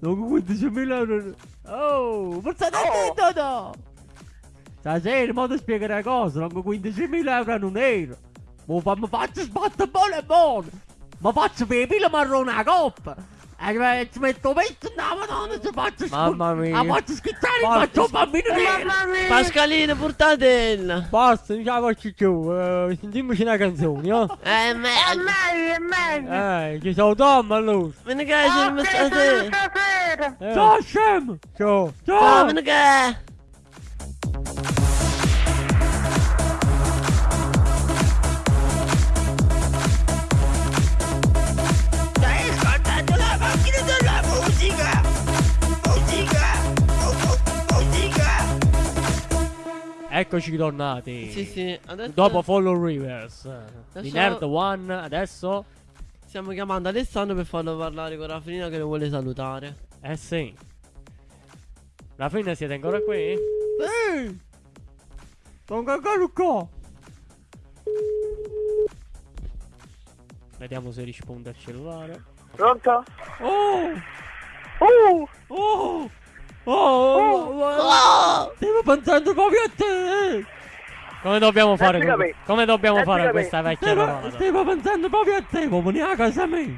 Non 15.000 euro... Oh, ma stai attento no! Stasera, ma ti spiego una cosa, non 15.000 euro non era! Ma mi faccio sbattere buono e buono! Ma faccio per pila marrone a coppa! E eh, ci metto metto no, madonna, ci faccio Mamma mia. La faccio schizzare, Basta. faccio un bambino nero! Mamma mia. Pascalina, portatella. Basta, non ce la faccio più. Eh, sentiamoci una canzone, oh. Eh, È meglio. meglio, è meglio. Eh, ci salutiamo allora. Vieni che ci Ok, stasera. stasera. Eh, Ciao, Shem! Ciao. Ciao, Ciao! vieni che. Eccoci tornati. Sì, sì, adesso Dopo Follow Rivers. Di Adesso- Nerd One, adesso... stiamo chiamando Alessandro per farlo parlare con Raffinina che lo vuole salutare. Eh sì. La fine siete ancora qui? Sì! Sono ancora qua! Vediamo se risponde al cellulare. Pronto? Oh! Uh, Oh! Oh! oh, Oh! Stiamo pensando proprio a te! Come dobbiamo fare? Con- capì. Come dobbiamo Ecco fare questa vecchia Stiamo, trovata? stiamo pensando proprio a te, ma vieni a casa mia!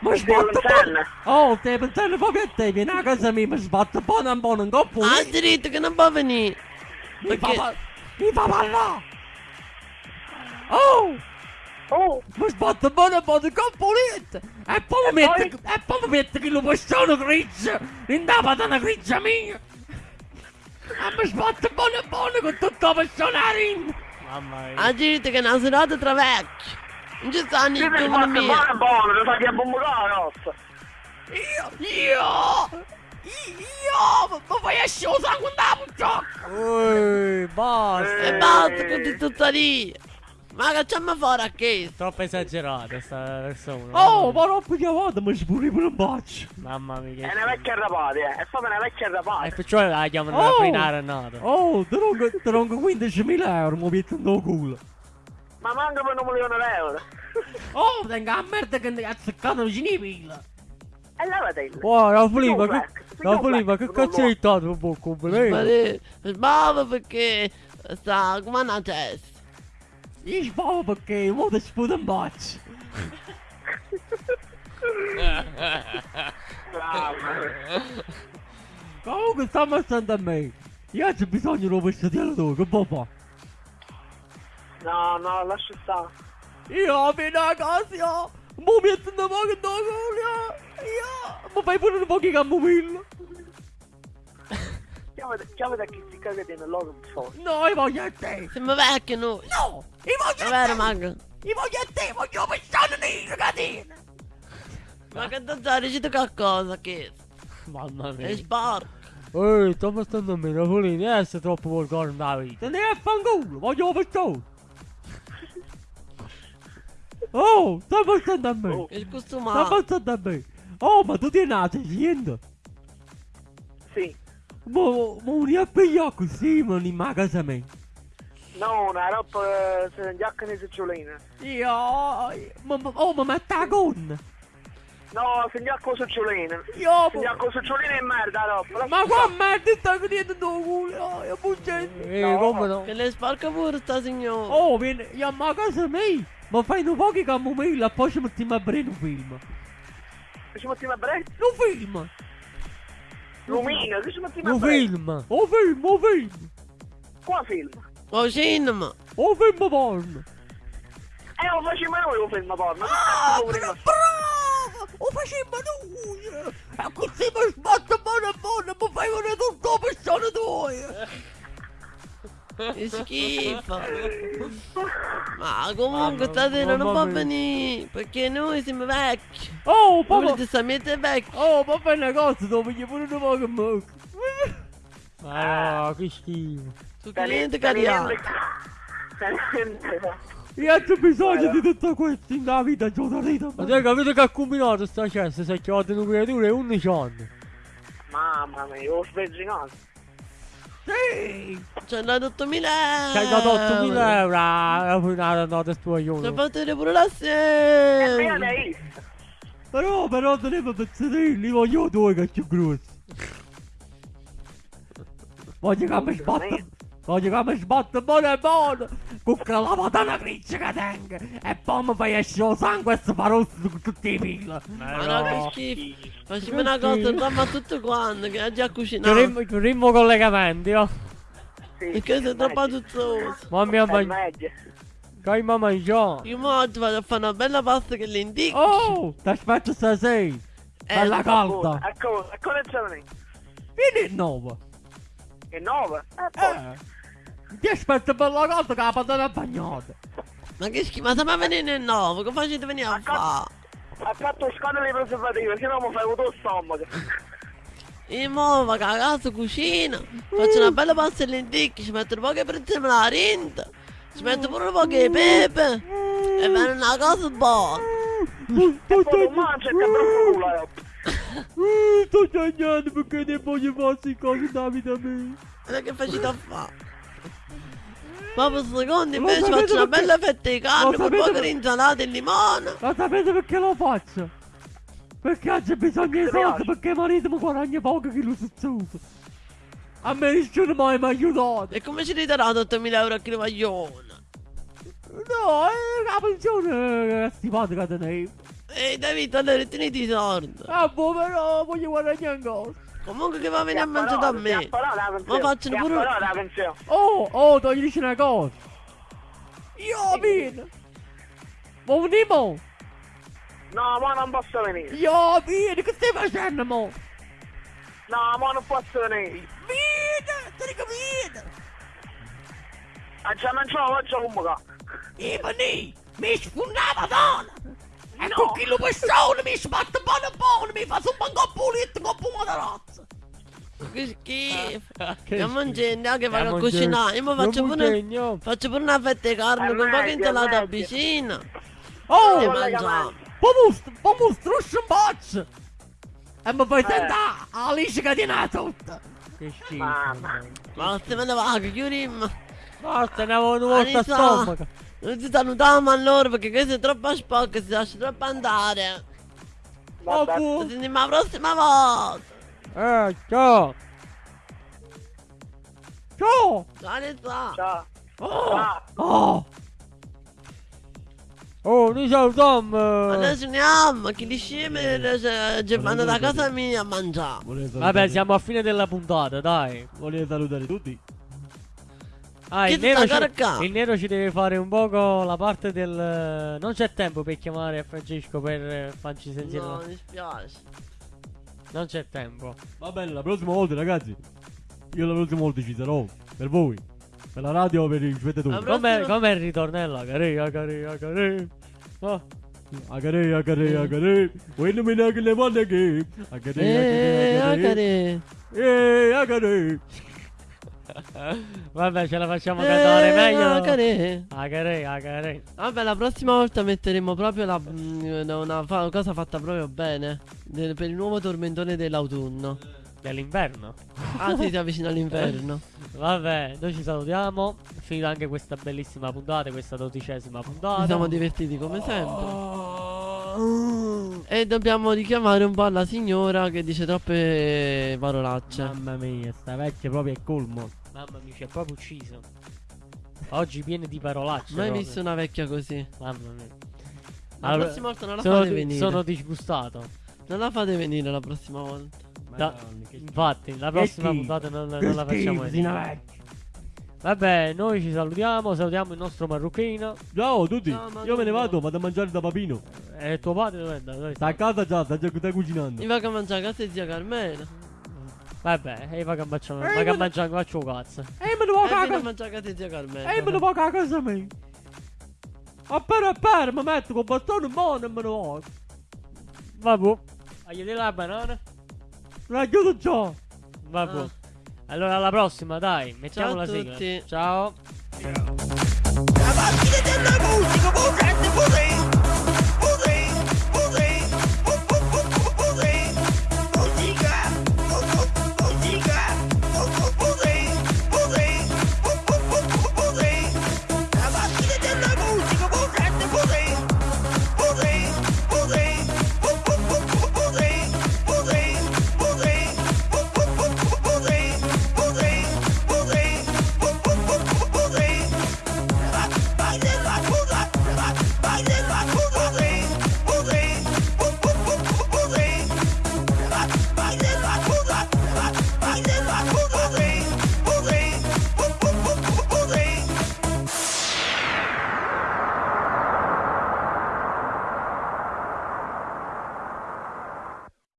Ma sbatto buono! Oh, stai pensando proprio a te, vieni a casa mia, mi sbatto buono un buono in coppa! Ah, diritto che non può venire. Mi fa perché- pa- mi fa parlare! Oh! Oh, Mi sbatto buono un buono in coppa pulita! E poi mi mette, e poi mi mette che lo possono grigio! In da patana grigia mia! E mi sbatto buono buono con tutta la persona rinda! Mamma mia. Ah, diritto che è una serata tra vecchi. Non ci stanno i devi giovani fare miei. buono buono, ti fai a bombare rossa. Io, io, io, ma fai esce lo sangue da bucciocca! Ui, basta. E basta con di tutta lì. Ma cacciamo fuori a che? Troppo esagerata sta persona. Oh, ma non più volta mi spuri pure un bacio! Mamma mia. È una vecchia rapata, eh. È proprio una vecchia E rapata. perciò la chiamano Oh. la frinare nata. Oh, ti ronco, ti ronco 15.000 euro, mi metto in tuo culo! Ma manca per un milione di euro. Oh, tengo la merda che mi ha azzeccato vicino ai! E lavatela. Wow, la Filippa, Io che, la black, che non cazzo hai dato un po' completo? Sbavo perché sta come una testa. Io spavo perché mo ti sputo un bacio! Comunque sta pensando a me! Io c'è bisogno di un vestitiere tu, che può fare? No, no, lascia stare. Io appena a casa, io! Mo metto una poca in culo! Io! Ma fai pure un po' di camomilla! Chiamate, chiamate a chi si cagate nell'oro un po'. No, io voglio a te! Siamo vecchi noi. No! Io voglio È a vero, te! Mago? Io voglio a te! Voglio pensare nei ragazzini! Ma che dottore, ci qualcosa che Mamma è mia. sporco. Ehi, sto pensando a me, Napolini, non essere troppo volgare nella vita. Te ne a fanculo! Voglio pensare! Oh! Sta pensando a me! Oh. È Sta costumato. pensando a me! Oh, ma tu ti nati niente! Sì. Ma, ma non è pigliato così, ma non in casa mia! No, una roba eh, se ne giacca nei succiolini. Io... Ma, ma, oh, ma metta la gonna! No, se ne giacca con succiolini. Io... Se ne giacca con succiolini è merda la roba. Ma qua merda sta vedendo tuo culo! Oh, io buggente! Ehi, No. come no? Che le sporca pure sta signora. Oh, vieni, io a casa mia! Ma fai un po' di camomilla e poi ci mettiamo a bere un film! Ci mettiamo a breve? Un film! Lumina, che ci mettiamo Un film! Un film, un film! Qua film. Oh, cinema. Un film porno! Eh, lo facciamo noi un film porno. Ah, bravo! Lo facciamo noi! E così mi sbatto buono buono, mi fai vedere tutto la persona tua! Che schifo. Ma comunque stasera non può venire. Perché noi siamo vecchi. Oh, Voi papà! giustamente vecchi. Oh, papà è una cosa, devo fare pure una poca mucca! Ma no, che schifo. Teni- cliente cariato. Io ho bisogno di tutto questo in la vita giornalita. Ma te capite che ha combinato sta cesta? Si è chiamato una creatura e 11 anni. Mamma mia, ho svegginato. Sì! Ci hanno dato 8000 euro. Ci hai dato 8000 euro. Ah, una nota Ci ha stuoione. fatto vedere pure la E sera. io ne hai visto. Però, però tenevo pezzettini, voglio due che è più grossi. Voglio che mi sbatta. Voglio che mi sbatta buono e buono. Con quella madonna grigia che tengo. E poi mi fai escere il sangue e si fa rosso su tutti i pili. Ma no, che schifo. Facciamo una cosa, mamma tutto quanto, che ha già cucinato. Chiurimmo collegamenti, oh. Sì, Perché sei è troppo tuzzoso. Mamma mia, ma che mi mangiato? Io mo oggi vado a fare una bella pasta che le indico. Oh, ti aspetto stasera. Bella calda. Ecco, ecco le giovani. Vieni il nuovo. Che nove? Eh, poi. Eh. Ti aspetto bella calda che la patata è bagnata. Ma che schifo, ma se mi venire nel nuovo, che facete venire a fare? Accanto scandalo di preservativi, se no mi fai lo stomaco. Io mo vado a casa, cucino, faccio una bella pasta e lenticchie, ci metto un po' di prezzemolo alla rinta, ci metto pure un po' di pepe e viene una cosa buona. E poi tu mangi e ti abbraccio culo, eh. Uh, sto sognando perché ne voglio fare cose da vita mia. Guarda che facete a fare. Ma per secondo invece faccio una perché- bella fetta di carne con un sapete po' per- insalata e limone. Ma sapete perché lo faccio? Perché oggi bisogno di soldi perché marito mi guadagna poco che lo sozzuto. A me nessuno mai mi ha aiutato. E come ci ridarà 8000 euro a chi lo vogliono? No, è la pensione è simpatica tenevo. Ehi David, allora otteniti i soldi. Ah, boh, però voglio guadagnare cosa. Comunque che va a venire a mangiare da me. Ma facciano Ti pure-. Oh, oh, ti dici una cosa. Io vieni. Ma venimo. No, ma non posso venire. Io vieni, che stai facendo, mo? No, ma non posso venire. Vieni, ti dico vieni. A già mangiato, faccio un po'. E veni, mi sfondava donna. E con chi lo persone mi sbatte buono buono, mi fa su un banco pulito con pomodorazzo. Che schifo. Che Stiamo mangiando, anche vado a cucinare. Io mi faccio pure, faccio pure una fetta di carne È con un po' di insalata meglio. vicina. Oh, E mangiamo. Pomus, truscio un boccio. E mi fai sentare Alice che tiene la tutta. Che schifo. Mamma. Basta, me ne vado, chiudiamo. Basta, ne avevo una volta a stomaco. Non si salutiamo allora perché questo è troppo sporco, si lascia troppo andare. Oh, fu. sentiamo la prossima volta. Eh, ciao. Ciao. Ciao. Oh. Ciao. Oh. Oh, noi salutiamo. Adesso andiamo, chi di sceme ci vanno da casa mia a mangiare. Vabbè, siamo a fine della puntata, dai. Volevo salutare tutti. Ah, il nero, ci, il nero ci deve fare un poco la parte del... Non c'è tempo per chiamare Francesco per eh, farci sentire... No, mi dispiace. Non c'è tempo. Va bene, la prossima volta, ragazzi. Io la prossima volta ci sarò. Per voi. Per la radio, per i spettatori. Prossima- com'è il ritornello? Agarè, agarè, agarè. Oh. Agare, agare, agare. When me nag le wanna game. Agare, agare, agare. agare. Eh, agare. Vabbè, ce la facciamo cantare Eh, meglio. agare. Agarè, agarè. Vabbè, la prossima volta metteremo proprio la, mm, una fa- cosa fatta proprio bene. del- per il nuovo tormentone dell'autunno. Dell'inverno. Ah, sì, si avvicina all'inverno. Vabbè, noi ci salutiamo. Finita anche questa bellissima puntata, questa dodicesima puntata. Ci siamo divertiti come sempre. E dobbiamo richiamare un po' la signora che dice troppe parolacce. Mamma mia, sta vecchia proprio è colmo. Mamma mia, ci è proprio ucciso. Oggi piene di parolacce. Mai proprio. visto una vecchia così. Mamma mia. La Allora, prossima volta non la sono, fate venire. sono disgustato. Non la fate venire la prossima volta. Da- infatti, la prossima puntata non, non la facciamo vecchia. Vabbè, noi ci salutiamo. Salutiamo il nostro marocchino. Ciao a tutti. Ciao. Io me ne vado, vado a mangiare da papino. E tuo padre dove è Sta a sta? casa già, sta già stai cucinando. Mi va a mangiare a casa di zia Carmela. Vabbè, e va che mangiamo. Eh, Va che ma- mangiamo, faccio cazzo. E me ne vado a a mangiare a casa di zia Carmela. E me ne vado a casa mia. Appena appena mi metto con bastone in mano e me ne vado. Vabbè. Hai la banana? La chiudo già. Vabbè. Ah. Allora alla prossima, dai. Mettiamo Ciao la sigla. Ciao. Yeah.